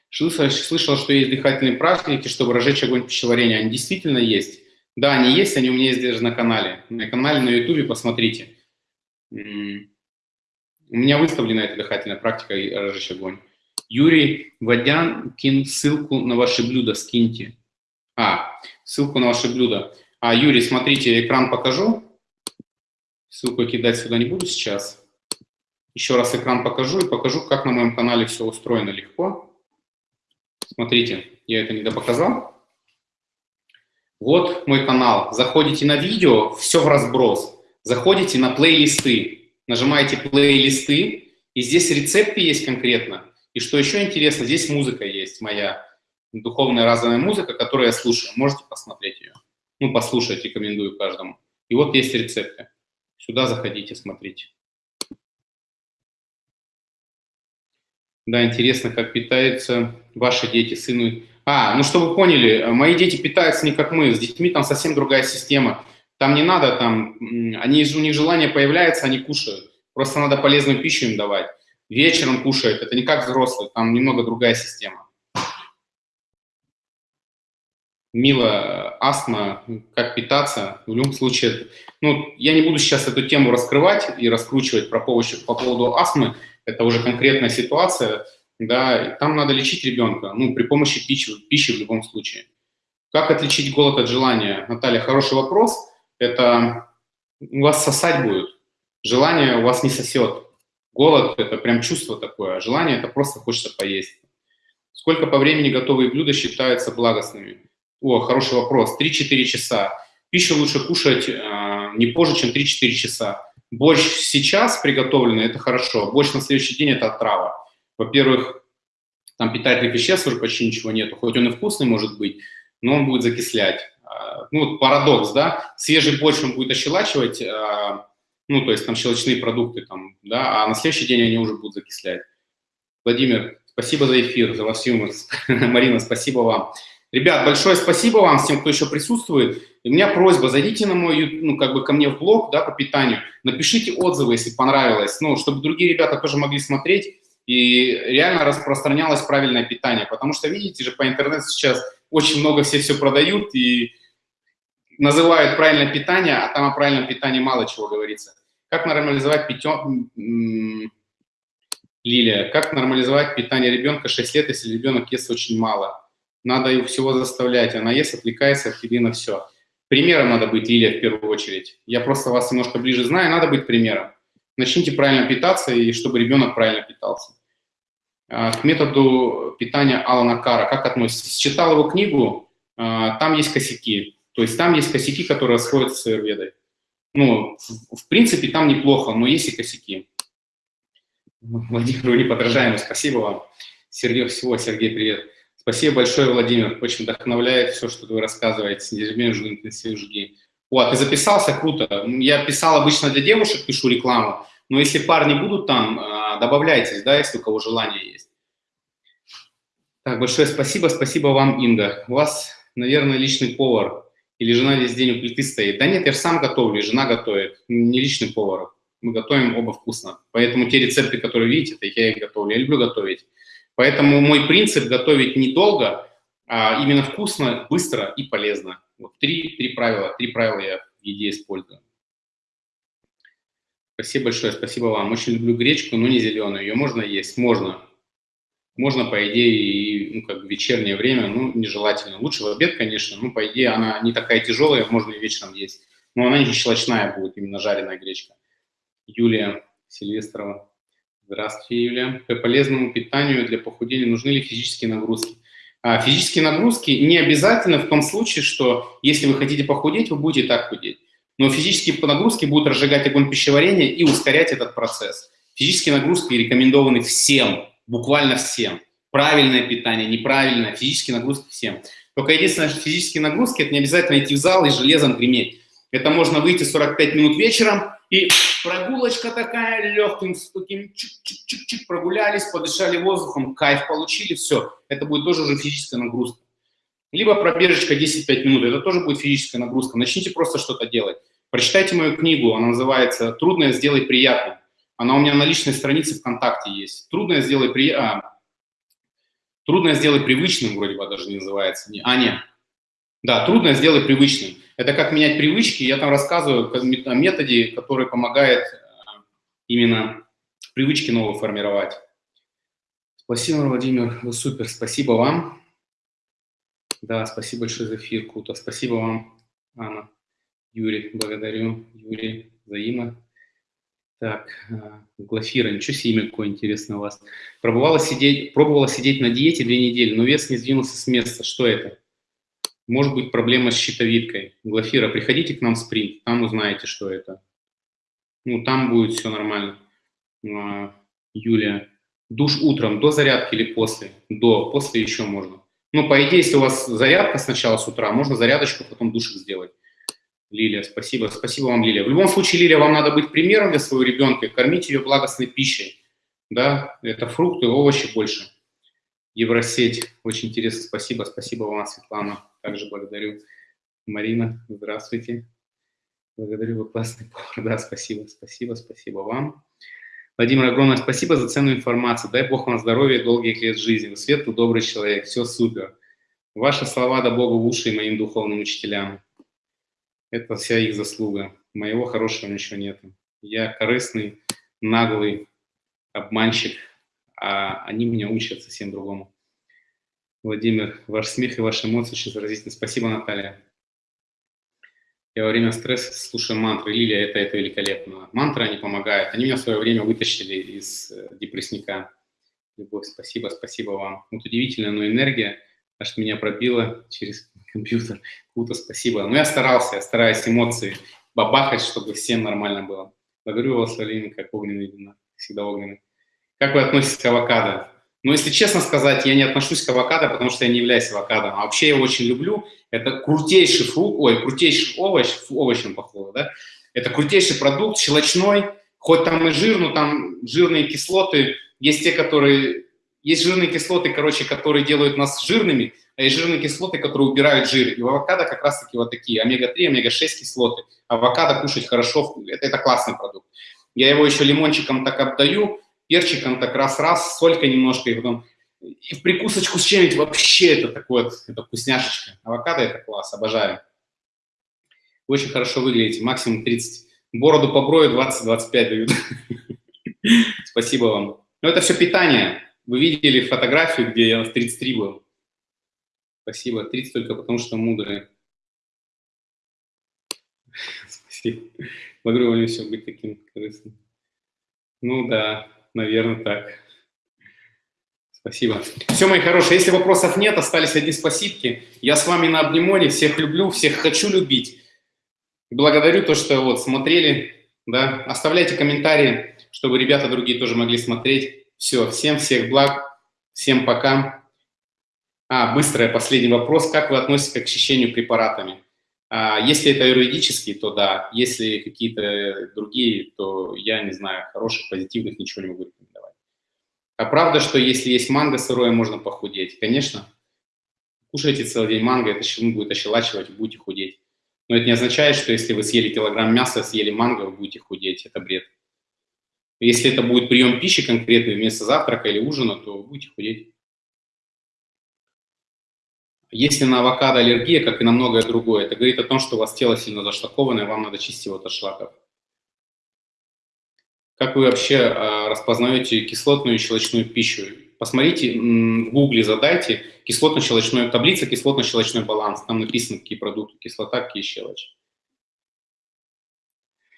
Слышал, слышал, что есть дыхательные практики, чтобы разжечь огонь пищеварения. Они действительно есть. Да, они есть, они у меня есть даже на канале. На канале на ютубе посмотрите. У меня выставлена эта дыхательная практика разжечь огонь. Юрий Вадян, кин ссылку на ваши блюда, скиньте. А, ссылку на ваши блюда. А, Юрий, смотрите, экран покажу. Ссылку кидать сюда не буду сейчас. Еще раз экран покажу и покажу, как на моем канале все устроено легко. Смотрите, я это не допоказал. Вот мой канал. Заходите на видео, все в разброс. Заходите на плейлисты, нажимаете плейлисты, и здесь рецепты есть конкретно. И что еще интересно, здесь музыка есть моя, духовная разовая музыка, которую я слушаю. Можете посмотреть ее. Ну, послушать рекомендую каждому. И вот есть рецепты. Сюда заходите, смотрите. Да, интересно, как питаются ваши дети, сыны. А, ну чтобы вы поняли, мои дети питаются не как мы, с детьми там совсем другая система. Там не надо, там, они, у них желание появляется, они кушают. Просто надо полезную пищу им давать. Вечером кушают, это не как взрослые, там немного другая система. Мила, астма, как питаться, в любом случае, ну, я не буду сейчас эту тему раскрывать и раскручивать про поводу, по поводу астмы, это уже конкретная ситуация, да, там надо лечить ребенка, ну, при помощи пищи, пищи в любом случае. Как отличить голод от желания? Наталья, хороший вопрос. Это у вас сосать будет, желание у вас не сосет. Голод – это прям чувство такое, а желание – это просто хочется поесть. Сколько по времени готовые блюда считаются благостными? О, хороший вопрос. 3-4 часа. Пищу лучше кушать э, не позже, чем 3-4 часа. Борщ сейчас приготовленный – это хорошо. Борщ на следующий день – это отрава. Во-первых, там питательных веществ уже почти ничего нету. Хоть он и вкусный может быть, но он будет закислять. А, ну, вот парадокс, да? Свежий борщ он будет ощелачивать, а, ну, то есть там щелочные продукты, там, да, а на следующий день они уже будут закислять. Владимир, спасибо за эфир, за вас юмор. Марина, спасибо вам. Ребят, большое спасибо вам, всем, кто еще присутствует. И у меня просьба, зайдите на мой, ну, как бы ко мне в блог, да, по питанию, напишите отзывы, если понравилось, ну, чтобы другие ребята тоже могли смотреть и реально распространялось правильное питание. Потому что, видите же, по интернету сейчас очень много все все продают и называют правильное питание, а там о правильном питании мало чего говорится. Как нормализовать питье... Лилия, как нормализовать питание ребенка 6 лет, если ребенок ест очень мало? Надо его всего заставлять, она ест, отвлекается от еды на все. Примером надо быть, Лилия, в первую очередь. Я просто вас немножко ближе знаю, надо быть примером. Начните правильно питаться, и чтобы ребенок правильно питался. А, к методу питания Алана Кара, как относитесь? Читал его книгу, а, там есть косяки. То есть там есть косяки, которые расходятся с аюрведой. Ну, в принципе, там неплохо, но есть и косяки. Владимир неподражаемый, спасибо вам. Сергей, всего, Сергей, привет. Спасибо большое, Владимир. Очень вдохновляет все, что вы рассказываете. Ежедневно интенсив жги. О, ты записался? Круто. Я писал обычно для девушек, пишу рекламу. Но если парни будут там, а, добавляйтесь, да, если у кого желание есть. Так, большое спасибо. Спасибо вам, Инга. У вас, наверное, личный повар. Или жена весь день у плиты стоит. Да нет, я же сам готовлю, жена готовит. Не личный повар мы готовим оба вкусно. Поэтому те рецепты, которые видите, это я их готовлю. Я люблю готовить. Поэтому мой принцип готовить недолго, а именно вкусно, быстро и полезно. Вот три, три правила. Три правила я в еде использую. Спасибо большое, спасибо вам. Очень люблю гречку, но не зеленую. Ее можно есть? Можно. Можно, по идее, и ну, как в вечернее время, ну, нежелательно. Лучше в обед, конечно, но, по идее, она не такая тяжелая, можно и вечером есть. Но она не щелочная будет, именно жареная гречка. Юлия Сильвестрова. Здравствуйте, Юлия. По полезному питанию для похудения нужны ли физические нагрузки? А, физические нагрузки не обязательно в том случае, что если вы хотите похудеть, вы будете так худеть. Но физические нагрузки будут разжигать огонь пищеварения и ускорять этот процесс. Физические нагрузки рекомендованы всем, буквально всем. Правильное питание, неправильное, физические нагрузки всем. Только единственное, что физические нагрузки – это не обязательно идти в зал и железом греметь. Это можно выйти 45 минут вечером, и прогулочка такая, легким, таким чик-чик-чик-чик, прогулялись, подышали воздухом, кайф получили, все. Это будет тоже уже физическая нагрузка. Либо пробежечка 10-5 минут, это тоже будет физическая нагрузка. Начните просто что-то делать. Прочитайте мою книгу, она называется «Трудное сделай приятным». Она у меня на личной странице ВКонтакте есть. «Трудное сделай приятным». «Трудное сделай привычным» вроде бы даже не называется. А, нет. Да, «Трудное сделай привычным». Это как менять привычки. Я там рассказываю о методе, который помогает э, именно привычки новые формировать. Спасибо, Владимир, вы супер, спасибо вам. Да, спасибо большое за эфир, круто. Спасибо вам, Анна. Юрий, благодарю. Юрий, взаимо. Так, э, Глафира, ничего себе имя какое интересное у вас. Пробовала сидеть, пробовала сидеть на диете две недели, но вес не сдвинулся с места. Что это? Может быть проблема с щитовидкой. Глафира, приходите к нам в спринт, там узнаете, что это. Ну, там будет все нормально. А, Юлия, душ утром, до зарядки или после? До, после еще можно. Ну, по идее, если у вас зарядка сначала с утра, можно зарядочку, потом душик сделать. Лилия, спасибо. Спасибо вам, Лилия. В любом случае, Лилия, вам надо быть примером для своего ребенка, кормить ее благостной пищей. Да, это фрукты, овощи больше. Евросеть, очень интересно, спасибо. Спасибо вам, Светлана. Также благодарю. Марина, здравствуйте. Благодарю, вы классный повар. Да, спасибо, спасибо, спасибо вам. Владимир, огромное спасибо за ценную информацию. Дай Бог вам здоровья долгих лет жизни. Вы светлый, добрый человек. Все супер. Ваши слова да Богу в уши моим духовным учителям. Это вся их заслуга. Моего хорошего ничего нет. Я корыстный, наглый обманщик, а они меня учат совсем другому. Владимир, ваш смех и ваши эмоции очень заразительны. Спасибо, Наталья. Я во время стресса слушаю мантры. Лилия, это, это великолепно. Мантры, они помогают. Они меня в свое время вытащили из э, депрессника. Любовь, спасибо, спасибо вам. Вот удивительно, но энергия аж меня пробило через компьютер. Круто, спасибо. Но ну, я старался, я стараюсь эмоции бабахать, чтобы всем нормально было. Благодарю вас, Алина, как огненный. Всегда огненный. Как вы относитесь к авокадо? Ну, если честно сказать, я не отношусь к авокадо, потому что я не являюсь авокадо. А вообще я очень люблю. Это крутейший фрукт, ой, крутейший овощ, овощем похоже, да? Это крутейший продукт, щелочной, хоть там и жир, но там жирные кислоты, есть те, которые, есть жирные кислоты, короче, которые делают нас жирными, а есть жирные кислоты, которые убирают жир. И в авокадо как раз-таки вот такие, омега-3, омега-6 кислоты. Авокадо кушать хорошо, это, это классный продукт. Я его еще лимончиком так обдаю, перчиком так раз-раз, солька немножко, и потом и в прикусочку с чем-нибудь вообще это такое это вкусняшечка. Авокадо это класс, обожаю. Очень хорошо выглядите, максимум 30. Бороду поброю 20-25 дают. Спасибо вам. Ну, это все питание. Вы видели фотографию, где я в 33 был. Спасибо. 30 только потому, что мудрые. Спасибо. Благодарю все быть таким корыстным. Ну да, наверное, так. Спасибо. Все, мои хорошие, если вопросов нет, остались одни спасибки. Я с вами на обнимоне, всех люблю, всех хочу любить. Благодарю то, что вот смотрели, да. Оставляйте комментарии, чтобы ребята другие тоже могли смотреть. Все, всем всех благ, всем пока. А, быстрый последний вопрос. Как вы относитесь к очищению препаратами? А, если это юридические, то да. Если какие-то другие, то я не знаю, хороших, позитивных ничего не могу рекомендовать. А правда, что если есть манго сырое, можно похудеть? Конечно. Кушайте целый день манго, это будет ощелачивать, будете худеть. Но это не означает, что если вы съели килограмм мяса, съели манго, вы будете худеть. Это бред. Если это будет прием пищи конкретный вместо завтрака или ужина, то вы будете худеть. Если на авокадо аллергия, как и на многое другое, это говорит о том, что у вас тело сильно зашлаковано, и вам надо чистить его от шлаков. Как вы вообще э, распознаете кислотную и щелочную пищу? Посмотрите, в гугле задайте кислотно-щелочной, таблица кислотно-щелочной баланс. Там написано, какие продукты кислота, какие щелочь.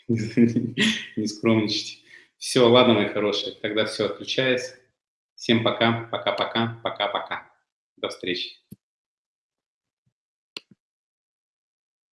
Не скромничайте. Все, ладно, мои хорошие, тогда все, отключаюсь. Всем пока, пока-пока, пока-пока. До встречи.